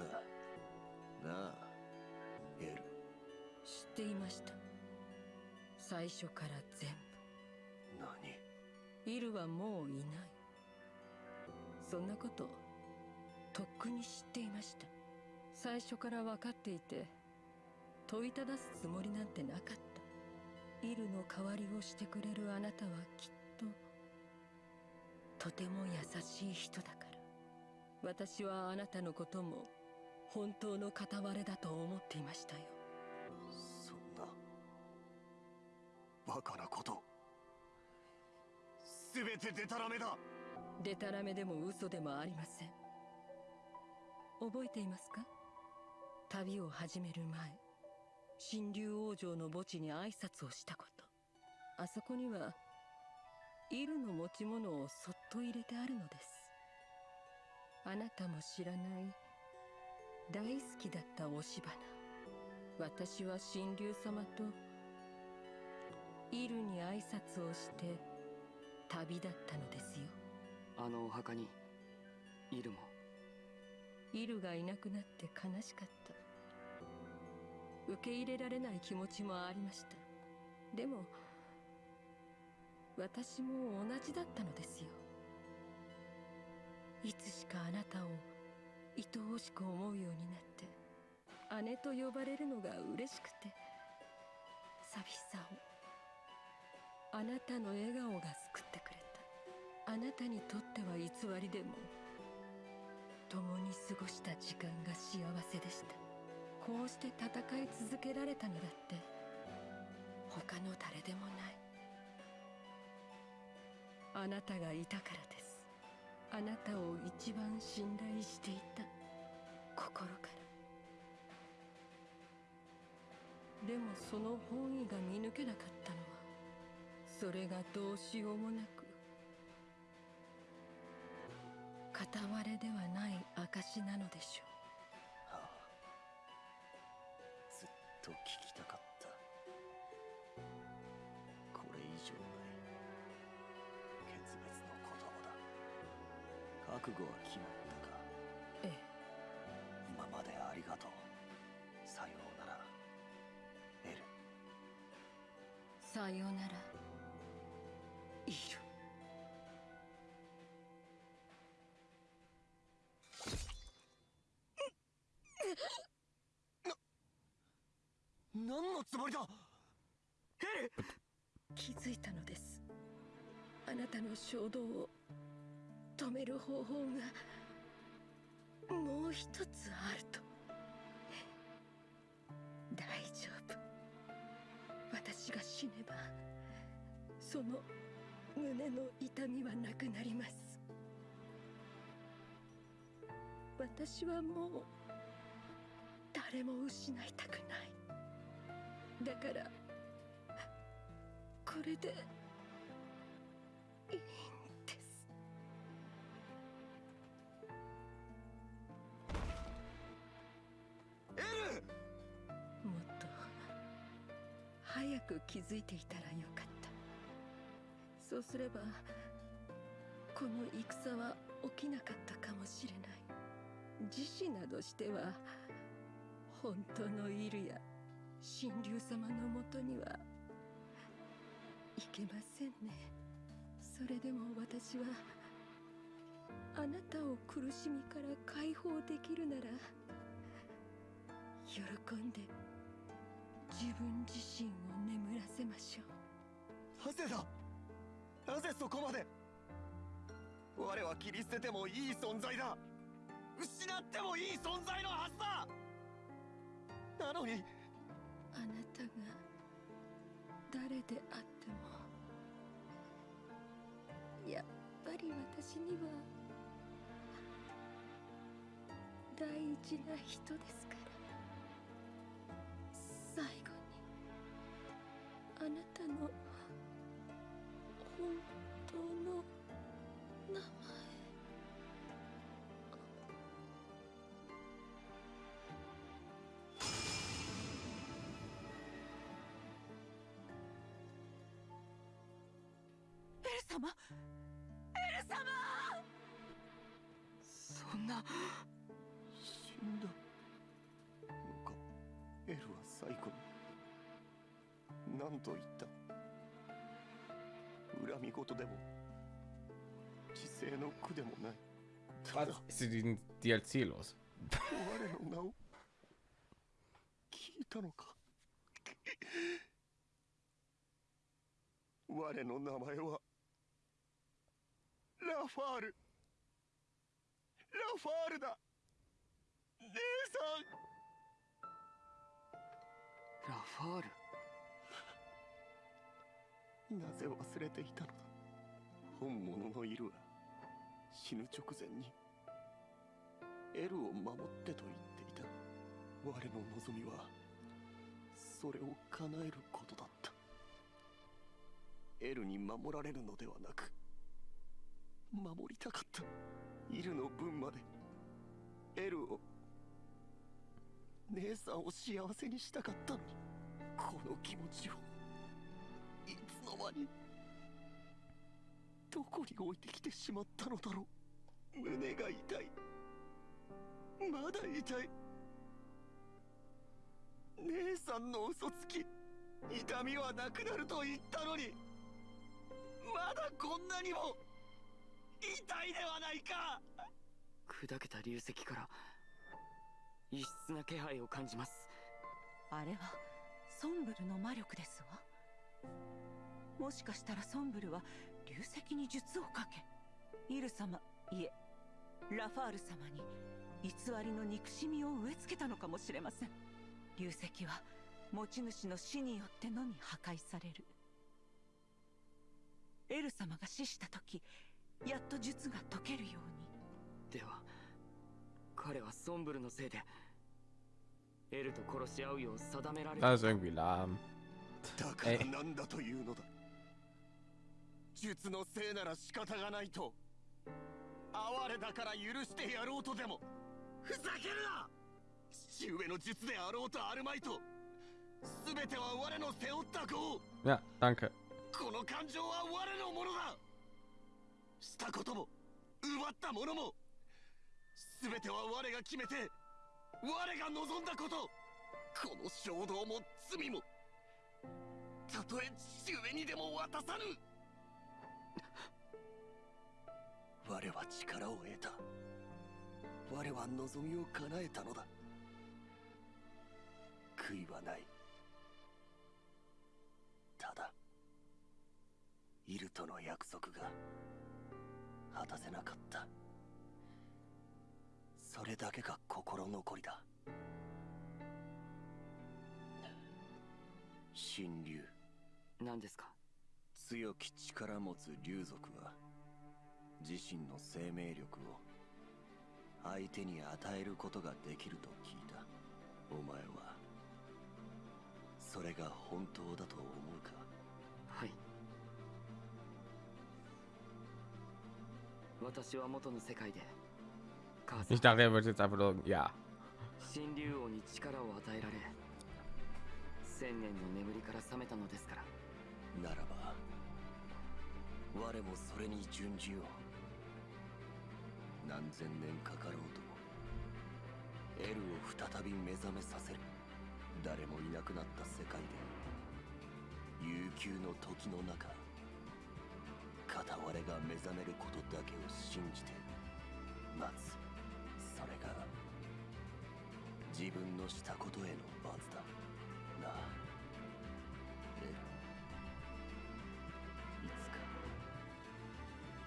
Speaker 2: なあエル
Speaker 3: 知っていました最初から全部何イルはもういないそんなこととっくに知っていました最初から分かっていて問いただすつもりなんてなかった。イルの代わりをしてくれるあなたはきっととても優しい人だから。私はあなたのことも本当の片割れだと思っていましたよ。
Speaker 2: そんなバカなこと。全てデタラメだ。
Speaker 3: デタラメでも嘘でもありません。覚えていますか？旅を始める前神竜王女の墓地に挨拶をしたこと。あそこにはイルの持ち物をそっと入れてあるのです。あなたも知らない大好きだった押し花。私は神竜様とイルに挨拶をして旅立ったのですよ。
Speaker 4: あのお墓にイルも。
Speaker 3: イルがいなくなって悲しかった受け入れられない気持ちもありました。でも私も同じだったのですよ。いつしかあなたを愛おしく思うようになって姉と呼ばれるのが嬉しくて寂しさをあなたの笑顔が救ってくれた。あなたにとっては偽りでも共に過ごした時間が幸せでした。こうして戦い続けられたのだって他の誰でもない。あなたがいたからです。あなたを一番信頼していた。心から。でもその本意が見抜けなかったのはそれがどうしようもなく片割れではない証なのでしょ
Speaker 2: はと聞きたかった。これ以上ない。決別の言葉だ。覚悟は決まったか。
Speaker 3: うええ。
Speaker 2: 今までありがとう。さようなら。エル。
Speaker 3: さようなら。イル
Speaker 2: つもりだ。
Speaker 3: 気づいたのです。あなたの衝動を止める方法がもう一つあると。大丈夫。私が死ねばその胸の痛みはなくなります。私はもう誰も失いたくない。だからこれでいいんです。もっと早く気づいていたらよかった。そうすればこの戦は起きなかったかもしれない。自死などしては本当のイルや神竜様のもとにはいけませんね。それでも私はあなたを苦しみから解放できるなら喜んで自分自身を眠らせましょう。
Speaker 2: なぜだ。なぜそこまで。我は切り捨ててもいい存在だ。失ってもいい存在のはずだ。なのに
Speaker 3: あなたが誰であってもやっぱり私には大事な人ですから。最後にあなたの本当の名前。
Speaker 6: 様？エル様！
Speaker 4: そんな
Speaker 2: 死んだ。のかエルは最後に何と言った？恨み事でも自制の苦でもない。た
Speaker 1: Was
Speaker 2: だ
Speaker 1: ist in diesem DLC los?
Speaker 2: 我の名を聞いたのか？我の名前はラファール。ラファールだ。姉
Speaker 4: ラファール？
Speaker 2: さ んなぜ忘れていたのだ？本物のイルは死ぬ直前に。エルを守ってと言っていた。我の望みはそれを叶えることだった。エルに守られるのではなく守りたかった。イルの分まで。エルを。姉さんを幸せにしたかったのに。この気持ちを。いつの間に。どこに置いてきてしまったのだろう。胸が痛い。まだ痛い。姉さんの嘘つき。痛みはなくなると言ったのに。まだこんなにも。痛いではないか。
Speaker 4: 砕けた流石から異質な気配を感じます。
Speaker 6: あれはソンブルの魔力ですわ。もしかしたらソンブルは流石に術をかけイル様いえラファール様に偽りの憎しみを植え付けたのかもしれません。流石は持ち主の死によってのみ破壊される。エル様が死した時やっと術が解けるように。
Speaker 4: では彼はソンブルのせいでエルと殺し合うよう定められ
Speaker 1: Das ist irgendwie lahm.
Speaker 2: だからなんだというのだ。術のせいなら仕方がないと哀れだから許してやろうとでも。ふざけるな！父上の術であろうとあるまいと全ては我の背負った業
Speaker 1: Ja, danke.
Speaker 2: この感情は我のものだしたことも奪ったものも全ては我が決めて我が望んだことこの衝動も罪もたとえ父上にでも渡さぬ。我は力を得た。我は望みを叶えたのだ。悔いはない。ただイルとの約束が果たせなかった。それだけが心残りだ。神竜
Speaker 4: 何ですか？
Speaker 2: 強き力持つ竜族は自身の生命力を相手に与えることができると聞いた。お前はそれが本当だと思うか？
Speaker 1: Ich dachte, er wird jetzt einfach nur, ja.
Speaker 4: 神竜王に力を与えられ千年の眠りから覚めたのですから。
Speaker 2: ならば我もそれに準じよう何千年かかろうともエルを再び目覚めさせる。誰もいなくなった世界で悠久の時の中片割れが目覚めることだけを信じて待つ。それが自分のしたことへの罰だ。なあ。エロいつか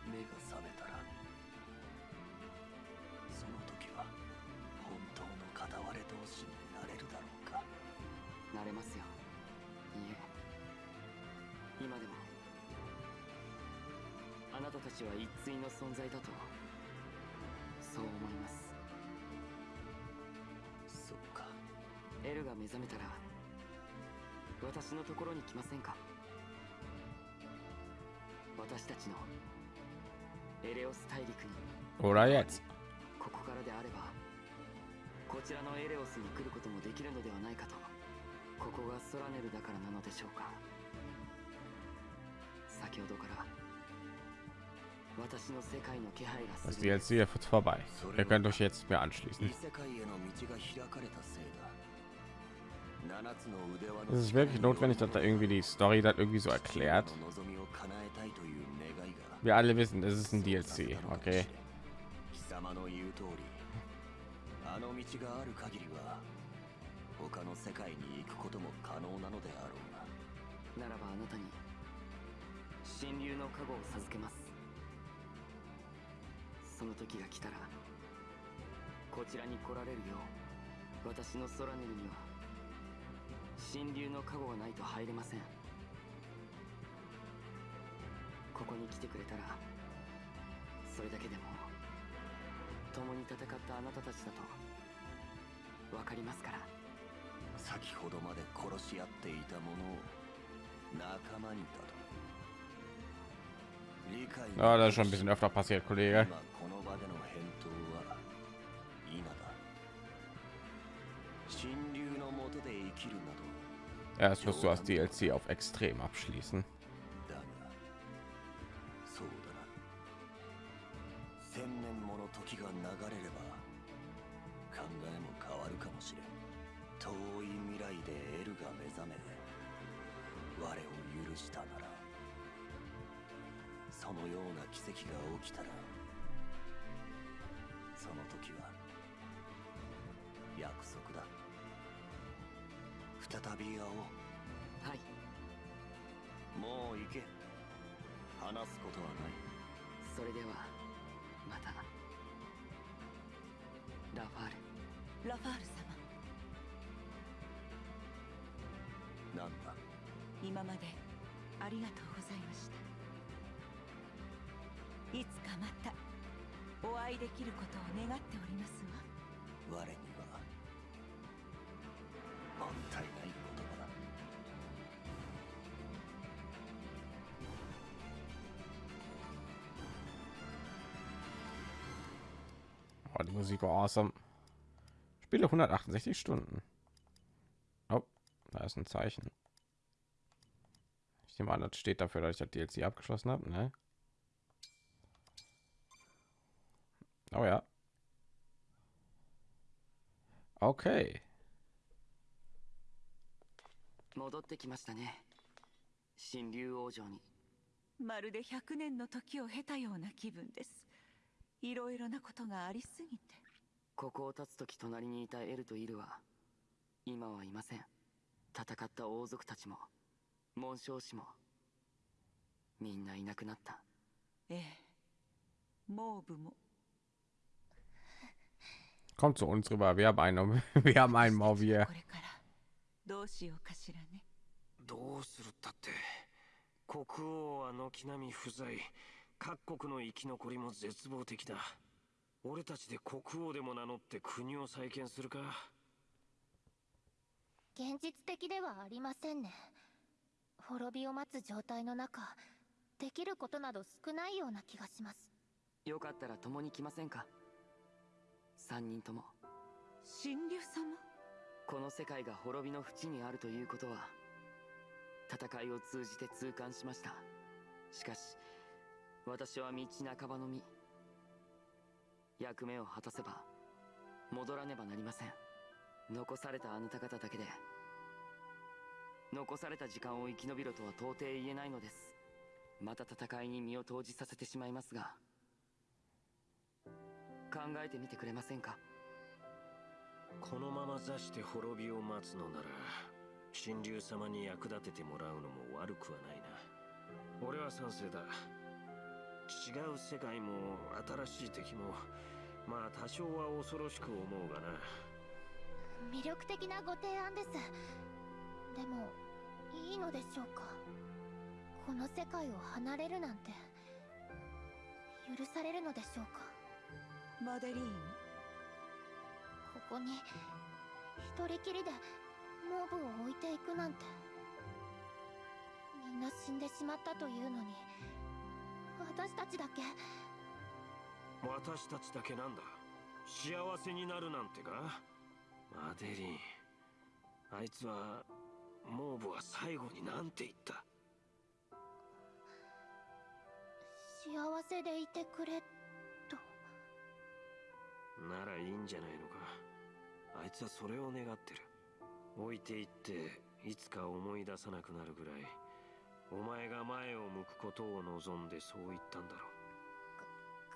Speaker 2: 目が覚めた
Speaker 4: たたちは一対の存在だとそう思います。
Speaker 2: そっか。
Speaker 4: エルが目覚めたら私のところに来ませんか？私たちのエレオス大陸に.ここからであればこちらのエレオスに来ることもできるのではないかとここがソラネルだからなのでしょうか。先ほどから Also die
Speaker 1: jetzt wird vorbei. Ihr könnt euch jetzt mehr anschließen. Es ist wirklich notwendig, dass da irgendwie die Story dann irgendwie so erklärt. Wir alle wissen, es ist ein DLC, okay.
Speaker 4: その時が来たらこちらに来られるよう私の空ネルには神竜の加護がないと入れません。ここに来てくれたらそれだけでも共に戦ったあなたたちだと分かりますから。
Speaker 2: 先ほどまで殺し合っていた者を仲間にだと
Speaker 1: Ja, das ist schon ein bisschen öfter passiert, Kollege. Erst wirst du das DLC auf Extrem abschließen.
Speaker 2: そのような奇跡が起きたらその時は約束だ。再び会おう。
Speaker 4: はい。
Speaker 2: もう行け。話すことはない。
Speaker 4: それではまた。ラファール。
Speaker 6: ラファール様。
Speaker 2: なんだ？
Speaker 6: 今までありがとうございましたいつかまたお会いできることを願っておりますわ
Speaker 2: 我にはもったいない言葉だ
Speaker 1: Oh, die Musik war awesome. Spiele 168 Stunden. Oh, da ist ein Zeichen. Ich nehme an, das steht dafür, dass ich das DLC abgeschlossen habe, ne? Oh ja. Okay.
Speaker 4: 戻ってきましたね。神竜王女に。
Speaker 6: まるで100年の時を経たような気分です。いろいろなことがありすぎて。
Speaker 4: ここを立つ時隣にいたエルとイルは今はいません。戦った王族たちも紋章師もみんないなくなった。
Speaker 6: ええ。モーブも
Speaker 1: Kommt zu uns rüber. Wir haben einen, wir haben einen Mauvier.
Speaker 6: これからどうしようかしらね
Speaker 5: どうするったって国王は軒並み不在各国の生き残りも絶望的だ俺たちで国王でも名乗って国を再建するか
Speaker 7: 現実的ではありませんね滅びを待つ状態の中できることなど少ないような気がします
Speaker 4: よかったら共に来ませんか三人とも。
Speaker 6: 神竜様？
Speaker 4: この世界が滅びの淵にあるということは戦いを通じて痛感しました。しかし私は道半ばの身役目を果たせば戻らねばなりません。残されたあなた方だけで残された時間を生き延びろとは到底言えないのです。また戦いに身を投じさせてしまいますが考えてみてくれませんか？
Speaker 5: このまま座して滅びを待つのなら神竜様に役立ててもらうのも悪くはないな。俺は賛成だ。違う世界も新しい敵もまあ多少は恐ろしく思うがな。
Speaker 7: 魅力的なご提案です。でもいいのでしょうか？この世界を離れるなんて許されるのでしょうか？
Speaker 6: マデリーン。
Speaker 7: ここに一人きりでモーブを置いていくなんて。みんな死んでしまったというのに私たちだけ。
Speaker 5: 私たちだけなんだ。幸せになるなんてか？マデリン。あいつはモーブは最後になんて言った？
Speaker 7: 幸せでいてくれと
Speaker 5: ならいいんじゃないのか。あいつはそれを願ってる。置いていっていつか思い出さなくなるぐらいお前が前を向くことを望んでそう言ったんだろ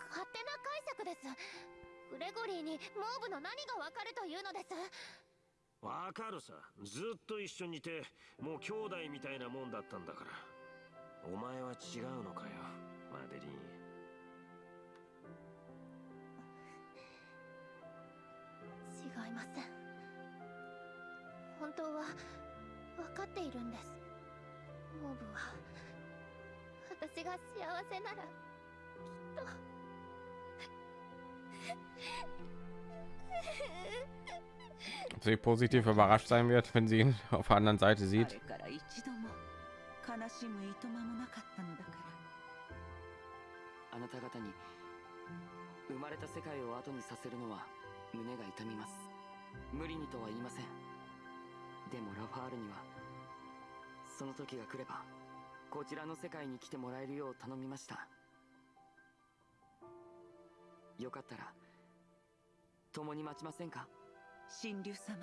Speaker 7: 勝手な解釈です。グレゴリーにモーブの何がわかるというのです。
Speaker 5: うわかるさ。ずっと一緒にいてもう兄弟みたいなもんだったんだから。お前は違うのかよマデリン
Speaker 7: いません。本当は分かっているんです。モーブは私が幸せならきっと。
Speaker 1: Sie positiv überrascht sein wird, wenn sie ihn auf der anderen Seite
Speaker 6: あ
Speaker 1: sieht.
Speaker 4: あなた方に生まれた世界を後にさせるのは胸が痛みます。無理にとは言いません。でもラファールにはその時が来ればこちらの世界に来てもらえるよう頼みました。よかったら共に待ちませんか？
Speaker 6: 神竜様？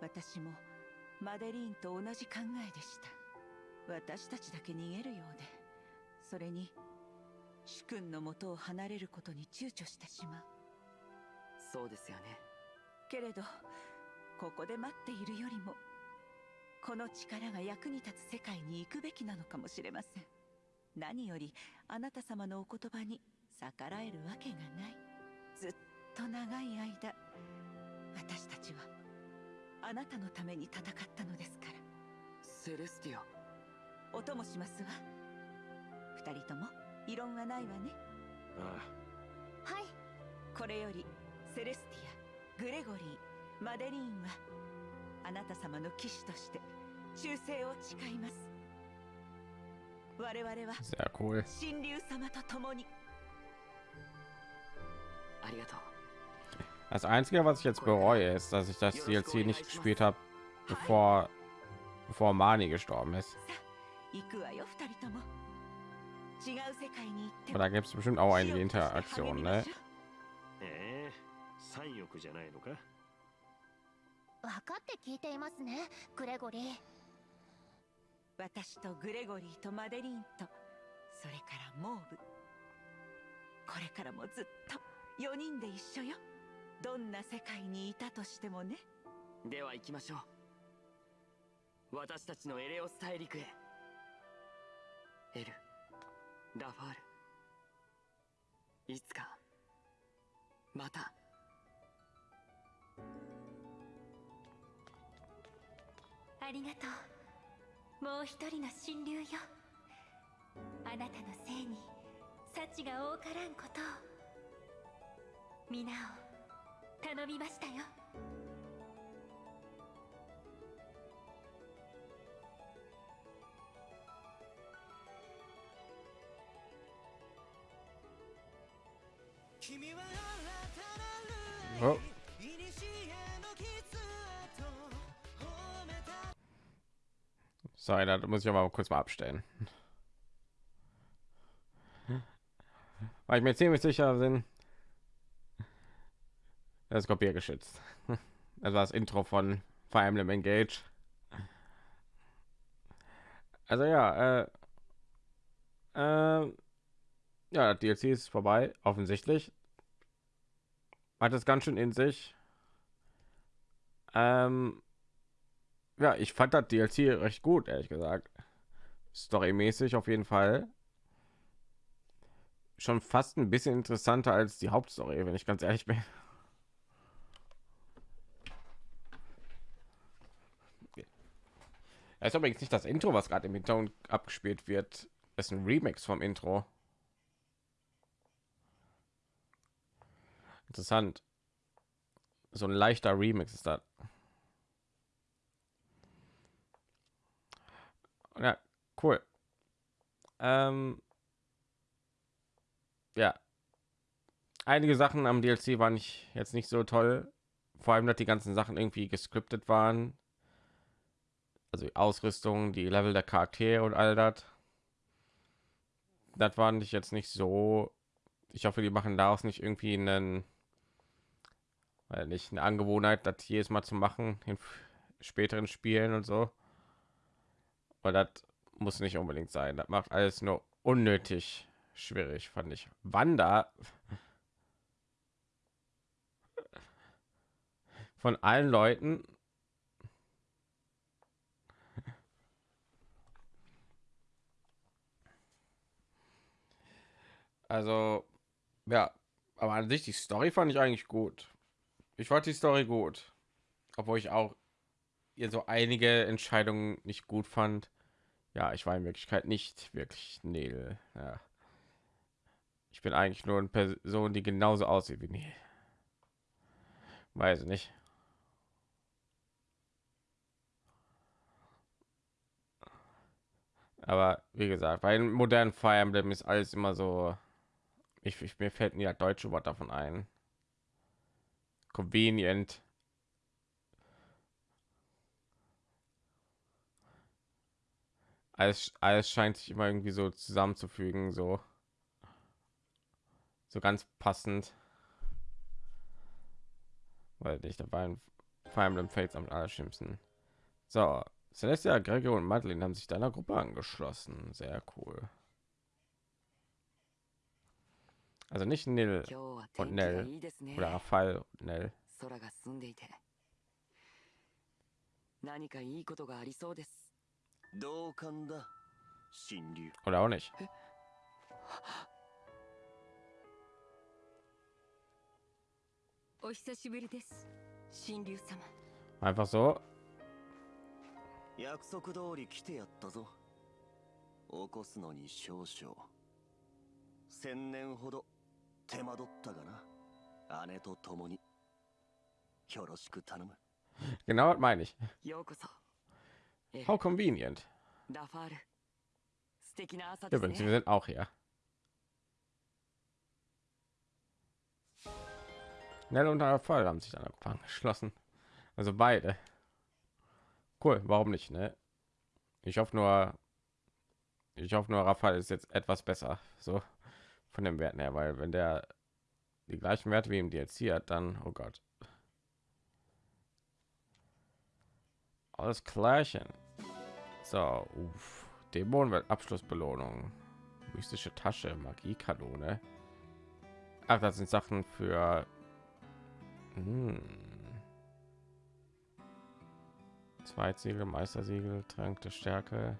Speaker 6: 私もマデリーンと同じ考えでした。私たちだけ逃げるようでそれに主君の元を離れることに躊躇してしまう。
Speaker 4: そうですよね。
Speaker 6: けれどここで待っているよりもこの力が役に立つ世界に行くべきなのかもしれません。何よりあなた様のお言葉に逆らえるわけがない。ずっと長い間私たちはあなたのために戦ったのですから。
Speaker 4: セレスティア。
Speaker 6: お供しますわ。二人とも異論はないわね。
Speaker 5: あ
Speaker 7: はい。
Speaker 6: これよりセレスティアグレゴリーマデリーンはあなた様の騎士として忠誠を誓います我々は.神竜様と共に
Speaker 4: ありがとう
Speaker 1: Das Einzige, was ich jetzt bereue, ist, dass ich das DLC nicht gespielt habe, bevor, bevor Mani gestorben ist. Aber da gibt es bestimmt auch einige Interaktionen, ne?
Speaker 5: ええ三欲じゃないのか？
Speaker 7: 分かって聞いていますねグレゴリー。
Speaker 6: 私とグレゴリーとマデリーンとそれからモーブ。これからもずっと4人で一緒よ。どんな世界にいたとしてもね。
Speaker 4: では行きましょう。私たちのエレオス大陸へ。エルラファール。いつかまた
Speaker 7: ありがとう。もう一人の神竜よ。あなたのせいに幸が多からんことを。皆を頼みましたよ。
Speaker 8: 君は新たなる
Speaker 1: sorry, da muss ich aber kurz mal abstellen. Weil ich mir ziemlich sicher bin, das ist kopiergeschützt. Das war das Intro von Fire Emblem Engage. Also ja, äh, äh, ja, DLC ist vorbei, offensichtlich. Hat es ganz schön in sich. Ähm, ja, ich fand das DLC recht gut, ehrlich gesagt. Storymäßig auf jeden Fall. Schon fast ein bisschen interessanter als die Hauptstory, wenn ich ganz ehrlich bin. Es ist übrigens nicht das Intro, was gerade im Hintergrund abgespielt wird. Es ist ein Remix vom Intro. Interessant. So ein leichter Remix ist das. Ja, cool. Ähm, ja. Einige Sachen am DLC waren ich jetzt nicht so toll. Vor allem, dass die ganzen Sachen irgendwie gescriptet waren. Also die Ausrüstung, die Level der Charaktere und all das. das fand ich jetzt nicht so. Ich hoffe, die machen daraus nicht irgendwie einen, weil nicht eine Angewohnheit, das jedes Mal zu machen in späteren Spielen und so. Weil das muss nicht unbedingt sein. Das macht alles nur unnötig schwierig, fand ich. Wanda von allen Leuten Also, ja, aber an sich die Story fand ich eigentlich gut. Ich fand die Story gut, obwohl ich auch ihr so einige Entscheidungen nicht gut fand. Ja, ich war in Wirklichkeit nicht wirklich Neil. Ja. Ich bin eigentlich nur eine Person, die genauso aussieht wie Neil. Weiß ich nicht. Aber wie gesagt, bei den modernen Fire Emblem ist alles immer so. Ich, ich mir fällt nie das deutsche Wort davon ein. Convenient. Alles, alles scheint sich immer irgendwie so zusammenzufügen, so so ganz passend. Weil nicht dabei Fire Emblem Fates am allerschlimmsten. So, Celestia, Gregor und Madeline haben sich deiner Gruppe angeschlossen. Sehr cool. Also nicht Nil
Speaker 4: 今日は
Speaker 1: und
Speaker 4: 天気が
Speaker 1: Nell
Speaker 4: いいですね
Speaker 1: oder Raphael und Nell.
Speaker 4: 空が澄んでいて何かいいことがありそうです
Speaker 2: 同感だ神竜
Speaker 1: Oder auch nicht.
Speaker 3: お久しぶりです神竜様。
Speaker 1: Einfach so.
Speaker 2: 約束通り来てやったぞ。起こすのに少々。千年ほど手間取ったがな。姉と共に。よろしく頼む。
Speaker 1: Genau das meine ich.
Speaker 4: ようこそ。ええ
Speaker 1: How convenient. Übrigens, wir sind auch hier. Nell und der Fall haben sich dann angeschlossen. Also beide. Cool, warum nicht, ne? Ich hoffe nur, ich hoffe nur, Raphael ist jetzt etwas besser, so von den Werten her, weil wenn der die gleichen Werte wie im DLC hat, dann, oh Gott. Alles Klärchen. So, uff. Dämonenwelt Abschlussbelohnung. Mystische Tasche, Magiekanone. Ach, das sind Sachen für hm. Zweitsiegel, Meistersiegel, Trank der Stärke.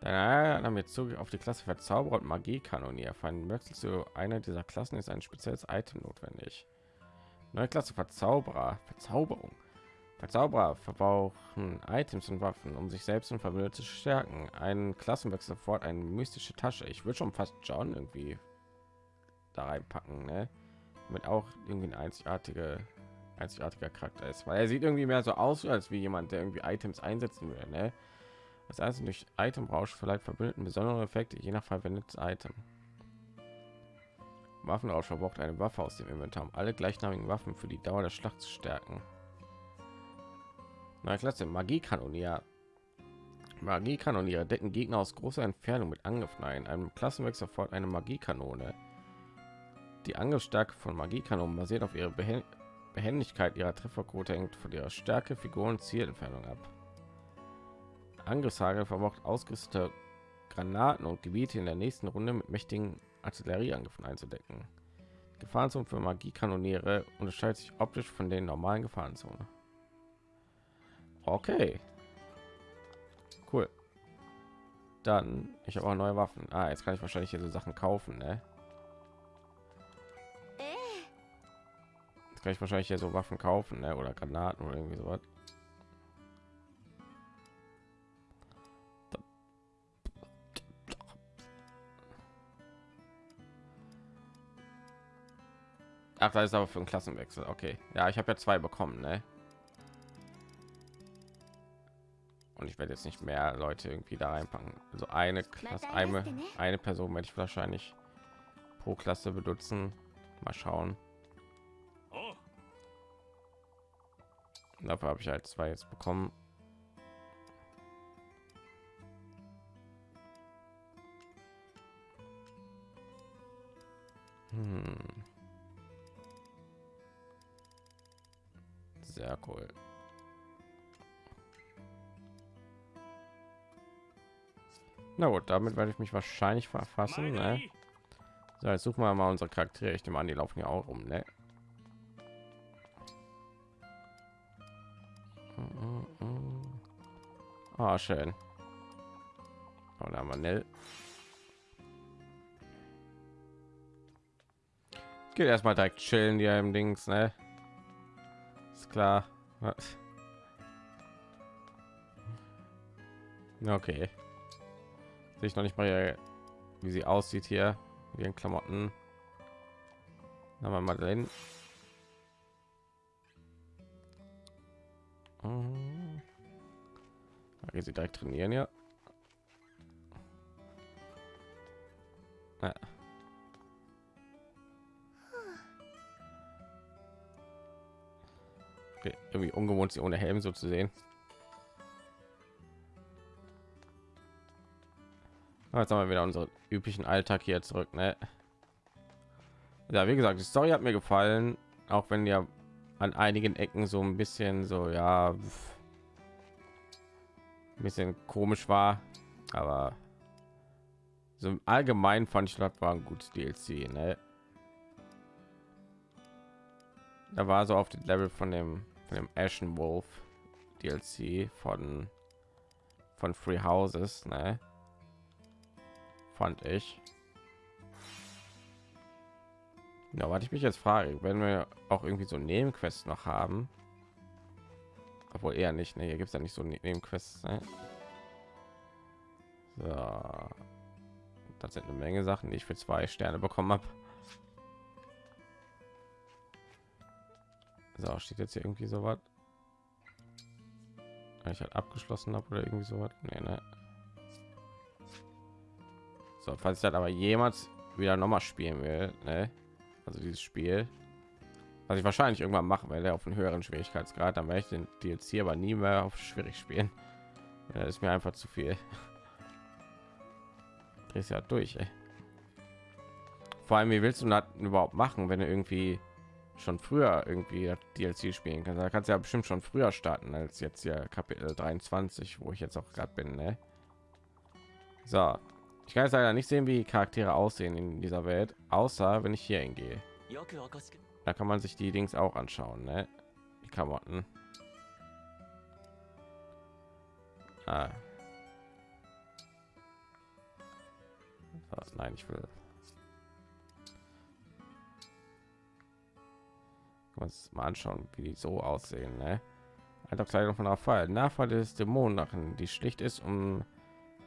Speaker 1: Dann haben wir Zugriff auf die Klasse Verzauberer und Magiekanonier. Für einen Wechsel zu einer dieser Klassen ist ein spezielles Item notwendig. Neue Klasse Verzauberer, Verzauberung. Verzauberer verbrauchen Items und Waffen, um sich selbst und Verbündete zu stärken. Ein Klassenwechsel sofort eine mystische Tasche. Ich würde schon fast John irgendwie da reinpacken, ne? Damit auch irgendwie ein einzigartige, einzigartiger Charakter ist, weil er sieht irgendwie mehr so aus als wie jemand, der irgendwie Items einsetzen würde, ne? Das heißt, durch Itemrausch verleiht Verbündeten besondere Effekte, je nach verwendetes Item. Waffenrausch verbraucht eine Waffe aus dem Inventar, um alle gleichnamigen Waffen für die Dauer der Schlacht zu stärken. Neue Klasse Magiekanonier. Magiekanoniere decken Gegner aus großer Entfernung mit Angriffen ein. Einem Klassenwechsel sofort eine Magiekanone. Die Angriffsstärke von Magiekanonen basiert auf ihrer Behen Behendigkeit. Ihrer Trefferquote hängt von ihrer Stärke, Figur und Zielentfernung ab. Angriffshagel verbraucht ausgerüstete Granaten und Gebiete in der nächsten Runde mit mächtigen Artillerieangriffen einzudecken. Die Gefahrenzone für Magiekanoniere unterscheidet sich optisch von den normalen Gefahrenzonen. Okay. Cool. Dann, ich habe auch neue Waffen. Ah, jetzt kann ich wahrscheinlich hier so Sachen kaufen, ne? Jetzt kann ich wahrscheinlich hier so Waffen kaufen, ne? Oder Granaten oder irgendwie sowas. Ach, da ist aber für einen Klassenwechsel. Okay. Ja, ich habe ja zwei bekommen, ne? und ich werde jetzt nicht mehr Leute irgendwie da reinpacken. Also eine Klasse, eine, eine Person werde ich wahrscheinlich pro Klasse benutzen. Mal schauen. Dafür habe ich halt zwei jetzt bekommen. Hm. Sehr cool. Na gut, damit werde ich mich wahrscheinlich verfassen. Ne? So, jetzt suchen wir mal unsere Charaktere. Ich nehme an, die laufen ja auch rum. Ne? Ah, schön. Und haben wir Nell. Geht erstmal direkt chillen hier im Dings, ne? Ist klar. Okay. Sehe ich noch nicht mal, wie sie aussieht hier, wie in Klamotten. Haben wir mal drin. Da geht sie direkt trainieren, ja. ja. Okay, irgendwie ungewohnt, sie ohne Helm so zu sehen. Jetzt haben wir wieder unseren üblichen Alltag hier zurück. Ne? Ja, wie gesagt, die Story hat mir gefallen, auch wenn ja an einigen Ecken so ein bisschen so ja ein bisschen komisch war, aber so im Allgemeinen fand ich das war ein gutes DLC. Ne? Da war so auf dem Level von dem von dem Ashen Wolf DLC von von Free Houses, ne? Fand ich. Ja, was ich mich jetzt frage, wenn wir auch irgendwie so Nebenquests noch haben, obwohl eher nicht, ne? Hier gibt es ja nicht so Nebenquests. Ne? So. Das sind eine Menge Sachen, die ich für zwei Sterne bekommen habe. So, steht jetzt hier irgendwie so was? Ich halt abgeschlossen habe oder irgendwie so was? Nee, ne? So, falls ich das aber jemals wieder noch mal spielen will, ne? also dieses Spiel, was ich wahrscheinlich irgendwann machen werde auf einen höheren Schwierigkeitsgrad, dann werde ich den DLC aber nie mehr auf schwierig spielen. Ja, ist mir einfach zu viel. Drehst ja durch. Ey. Vor allem, wie willst du das überhaupt machen, wenn du irgendwie schon früher irgendwie DLC spielen kannst? Da kannst du ja bestimmt schon früher starten als jetzt ja Kapitel 23, wo ich jetzt auch gerade bin. Ne? So, ich kann jetzt leider nicht sehen, wie Charaktere aussehen in dieser Welt, außer wenn ich hier hingehe. Da kann man sich die Dings auch anschauen, ne? Die Klamotten. Ah. Nein, ich will. uns mal anschauen, wie die so aussehen, ne? Eine von Fall. Nachfall des Dämonen, die schlicht ist, um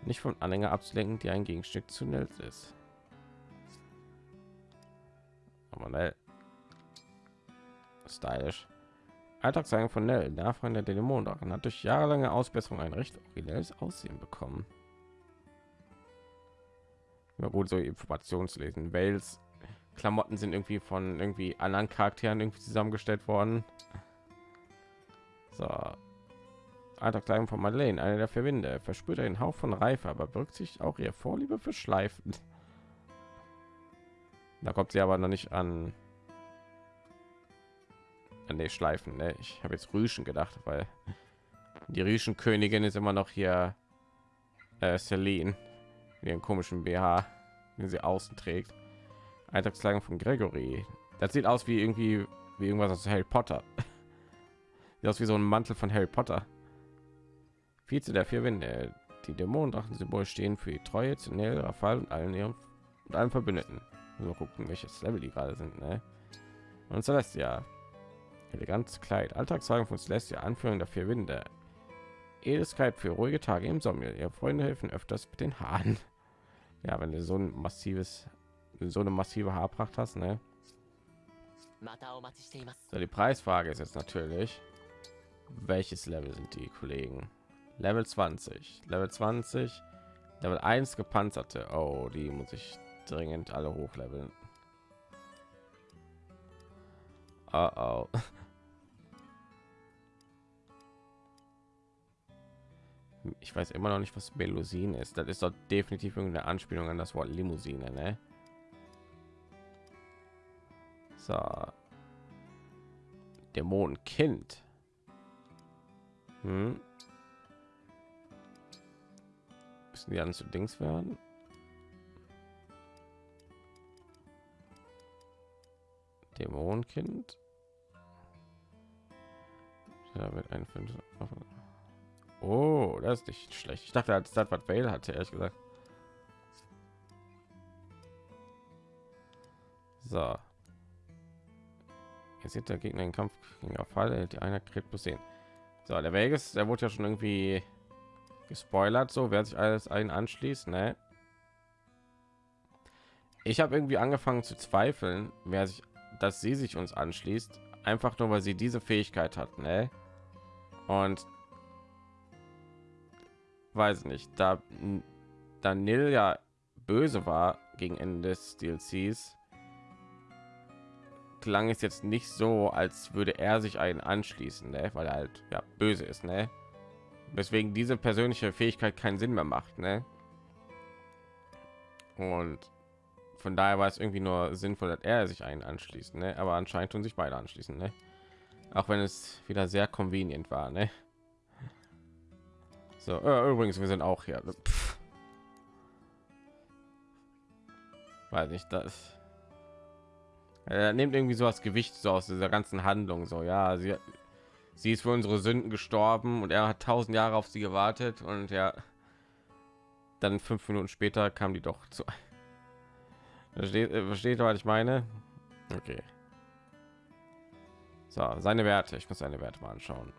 Speaker 1: nicht von Anhänger abzulenken, die ein Gegenstück zu Nils ist. Aber ne. Stylisch. Alltagszeichen von Nell, Nachfrage der Dämonen hat durch jahrelange Ausbesserung ein recht originelles Aussehen bekommen. Ja gut, so Informationslesen. Wales Klamotten sind irgendwie von irgendwie anderen Charakteren irgendwie zusammengestellt worden. So, Alltagskleidung von Madeleine, eine der Verwinde, verspürt einen Hauch von Reife, aber berücksichtigt auch ihr Vorliebe für Schleifen. Da kommt sie aber noch nicht an. An die Schleifen, ne? Ich habe jetzt Rüschen gedacht, weil die Rüschen Königin ist immer noch hier äh, Celine, ihren komischen BH, den sie außen trägt. Alltagskleidung von Gregory. Das sieht aus wie irgendwie wie irgendwas aus Harry Potter. Sieht aus wie so ein Mantel von Harry Potter. Vize der vier Winde. Die Dämonendrachen-Symbol stehen für die Treue zu Nell, Rafal und allen ihren und allen Verbündeten. So gucken, welches Level die gerade sind. Ne? Und Celestia. Elegantes Kleid. Alltagswagen von Celestia. Anführung der vier Winde. Edelkeit für ruhige Tage im Sommer. Ihre Freunde helfen öfters mit den Haaren. Ja, wenn du so ein massives, so eine massive Haarpracht hast, ne? So, die Preisfrage ist jetzt natürlich, welches Level sind die Kollegen? Level 20, Level 20, Level 1 gepanzerte. Oh, die muss ich dringend alle hochleveln. Oh, oh. Ich weiß immer noch nicht, was Melusine ist. Das ist doch definitiv irgendeine Anspielung an das Wort Limousine, ne? So. Dämonenkind. Hm. Müssen die dann zu Dings werden? Dämonenkind. Da wird ein fünf. Oh, das ist nicht schlecht. Ich dachte, als das was Vale hatte, ehrlich gesagt. So. Jetzt sieht der Gegner den Kampf gegen Fall, die einer kriegt plus 10. So, der Vegas, der wurde ja schon irgendwie gespoilert, so wer sich alles einen anschließt, ne? Ich habe irgendwie angefangen zu zweifeln, wer sich, dass sie sich uns anschließt, einfach nur weil sie diese Fähigkeit hat, ne? Und weiß nicht, da Daniel ja böse war gegen Ende des DLCs, klang es jetzt nicht so, als würde er sich einen anschließen, ne? weil er halt ja böse ist, ne? Weswegen diese persönliche Fähigkeit keinen Sinn mehr macht, ne? Und von daher war es irgendwie nur sinnvoll, dass er sich einen anschließt, ne? Aber anscheinend tun sich beide anschließen, ne? Auch wenn es wieder sehr convenient war, ne? So, äh, übrigens, wir sind auch hier. Pff. Weiß nicht, das er nimmt irgendwie so das Gewicht so aus dieser ganzen Handlung so ja sie sie ist für unsere Sünden gestorben und er hat tausend Jahre auf sie gewartet und ja dann fünf Minuten später kam die doch zu versteht, äh, versteht was ich meine? Okay. So seine Werte. Ich muss seine Werte mal anschauen.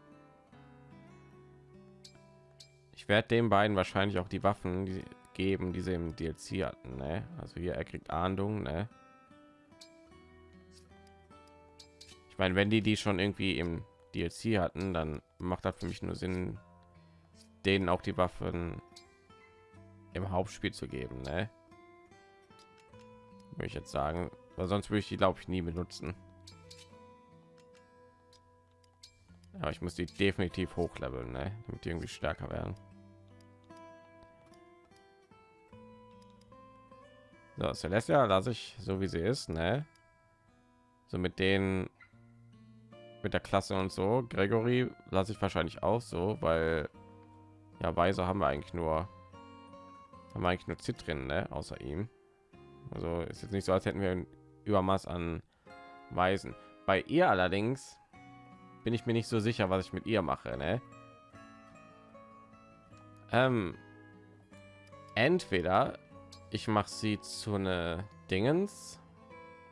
Speaker 1: Ich werde den beiden wahrscheinlich auch die Waffen geben die sie im DLC hatten ne? also hier er kriegt Ahndung ne? Ich meine, wenn die die schon irgendwie im DLC hatten, dann macht das für mich nur Sinn, denen auch die Waffen im Hauptspiel zu geben, ne? Würde ich jetzt sagen, weil sonst würde ich die glaube ich nie benutzen. Aber ich muss die definitiv hochleveln, ne? damit die irgendwie stärker werden. So, Celestia lasse ich so wie sie ist, ne? So mit denen mit der Klasse und so. Gregory lasse ich wahrscheinlich auch so, weil ja Weise haben wir eigentlich nur haben wir eigentlich nur Zitrin, ne? außer ihm. Also ist jetzt nicht so, als hätten wir ein Übermaß an Weisen. Bei ihr allerdings bin ich mir nicht so sicher, was ich mit ihr mache. Ne? Ähm, entweder ich mache sie zu eine Dingens,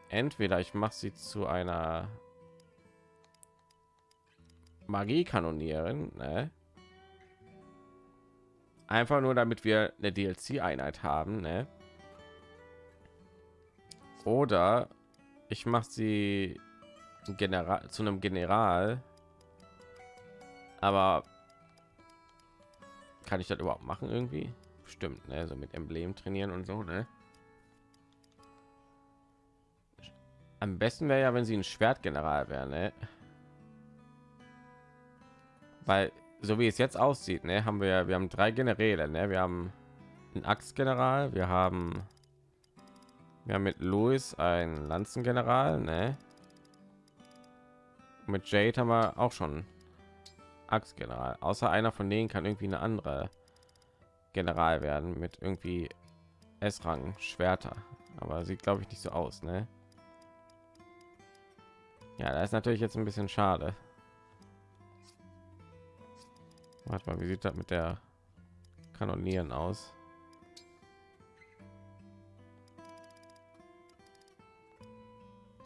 Speaker 1: entweder ich mache sie zu einer Magie kanonieren, ne? Einfach nur damit wir eine DLC-Einheit haben, ne? Oder ich mache sie General zu einem General. Aber kann ich das überhaupt machen irgendwie? Stimmt, ne? So mit Emblem trainieren und so, ne? Am besten wäre ja, wenn sie ein Schwertgeneral wäre, ne? Weil so wie es jetzt aussieht, ne, haben wir wir haben drei Generäle, ne? wir haben einen Axtgeneral, wir haben wir haben mit Louis ein Lanzengeneral, ne? Mit Jade haben wir auch schon Axtgeneral. Außer einer von denen kann irgendwie eine andere General werden mit irgendwie S-Rang Schwerter. Aber sieht glaube ich nicht so aus, ne? Ja, da ist natürlich jetzt ein bisschen schade. Warte mal, wie sieht das mit der Kanonieren aus?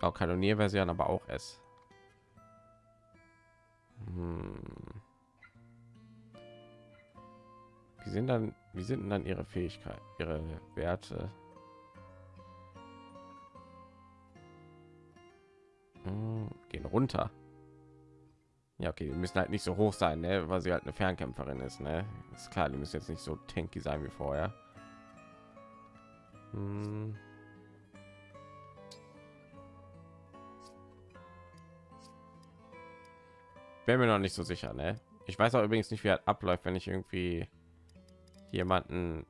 Speaker 1: Auch Kanonierversion, aber auch S. Hm. Wie sind dann, wie sind dann ihre Fähigkeit, ihre Werte? Hm, gehen runter. Ja, okay, die müssen halt nicht so hoch sein, ne? weil sie halt eine Fernkämpferin ist. Ne? Ist klar, die müssen jetzt nicht so tanky sein wie vorher. Hm. Bin mir noch nicht so sicher, ne? Ich weiß auch übrigens nicht, wie er abläuft, wenn ich irgendwie jemanden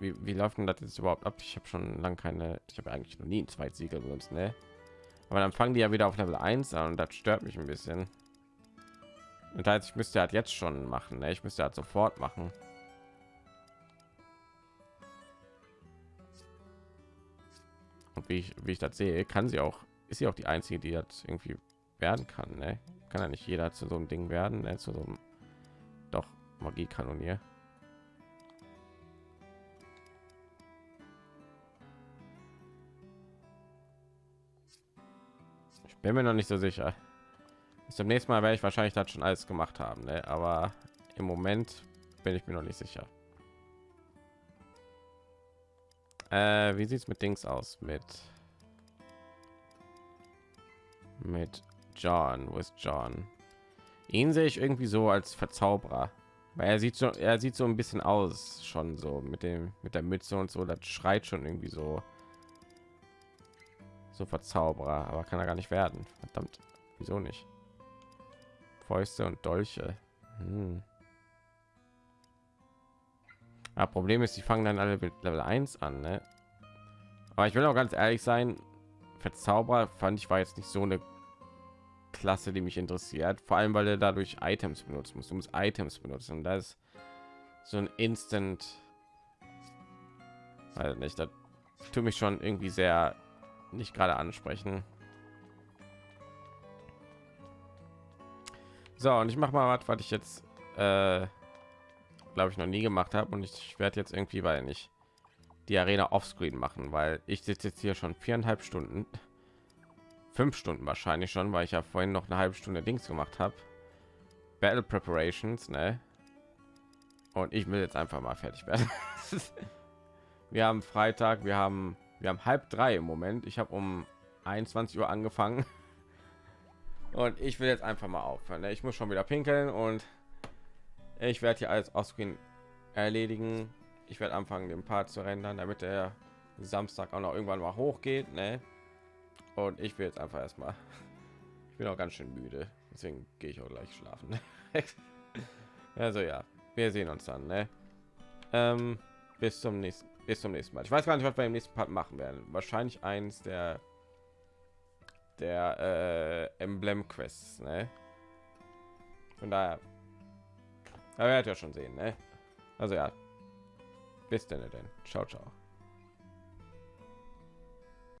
Speaker 1: wie, wie läuft denn das jetzt überhaupt ab? Ich habe schon lange keine, ich habe eigentlich noch nie ein Zweitsiegel benutzt, ne? Aber dann fangen die ja wieder auf Level 1 an und das stört mich ein bisschen. Und heißt, ich müsste halt jetzt schon machen, ne? Ich müsste halt sofort machen. Und wie ich, wie ich das sehe, kann sie auch, ist sie auch die einzige, die das irgendwie werden kann, ne? Kann ja nicht jeder zu so einem Ding werden, ne? Zu so einem doch Magiekanonier. Ich bin mir noch nicht so sicher. Bis zum nächsten Mal werde ich wahrscheinlich das schon alles gemacht haben, ne? aber im Moment bin ich mir noch nicht sicher. Äh, wie sieht es mit Dings aus? Mit mit John. Wo ist John? Ihn sehe ich irgendwie so als Verzauberer, weil er sieht so, er sieht so ein bisschen aus, schon so mit dem mit der Mütze und so. Das schreit schon irgendwie so so Verzauberer, aber kann er gar nicht werden. Verdammt, wieso nicht? Fäuste und Dolche. Hm. Ja, Problem ist, die fangen dann alle mit Level 1 an, ne? Aber ich will auch ganz ehrlich sein, Verzauberer fand ich war jetzt nicht so eine Klasse, die mich interessiert, vor allem weil er dadurch Items benutzen muss. Du musst Items benutzen und das ist so ein Instant also nicht, das tut mich schon irgendwie sehr nicht gerade ansprechen. So, und ich mache mal was, was ich jetzt, äh, glaube ich, noch nie gemacht habe. Und ich werde jetzt irgendwie, weil nicht die Arena offscreen machen, weil ich sitze jetzt hier schon viereinhalb Stunden, fünf Stunden wahrscheinlich schon, weil ich ja vorhin noch eine halbe Stunde Dings gemacht habe. Battle Preparations, ne? Und ich will jetzt einfach mal fertig werden. wir haben Freitag, wir haben wir haben halb drei im Moment. Ich habe um 21 Uhr angefangen. Und ich will jetzt einfach mal aufhören. ne? Ich muss schon wieder pinkeln und ich werde hier alles Offscreen erledigen. Ich werde anfangen, den Part zu rendern, damit der Samstag auch noch irgendwann mal hochgeht. Ne? Und ich will jetzt einfach erstmal. Ich bin auch ganz schön müde, deswegen gehe ich auch gleich schlafen. also ja, wir sehen uns dann. Ne? Ähm, bis zum nächsten bis zum nächsten Mal. Ich weiß gar nicht, was wir im nächsten Part machen werden. Wahrscheinlich eins der der äh, Emblem Quests, ne? Von daher, er werdet ja schon sehen, ne? Also ja, bis denn denn. Ciao, ciao.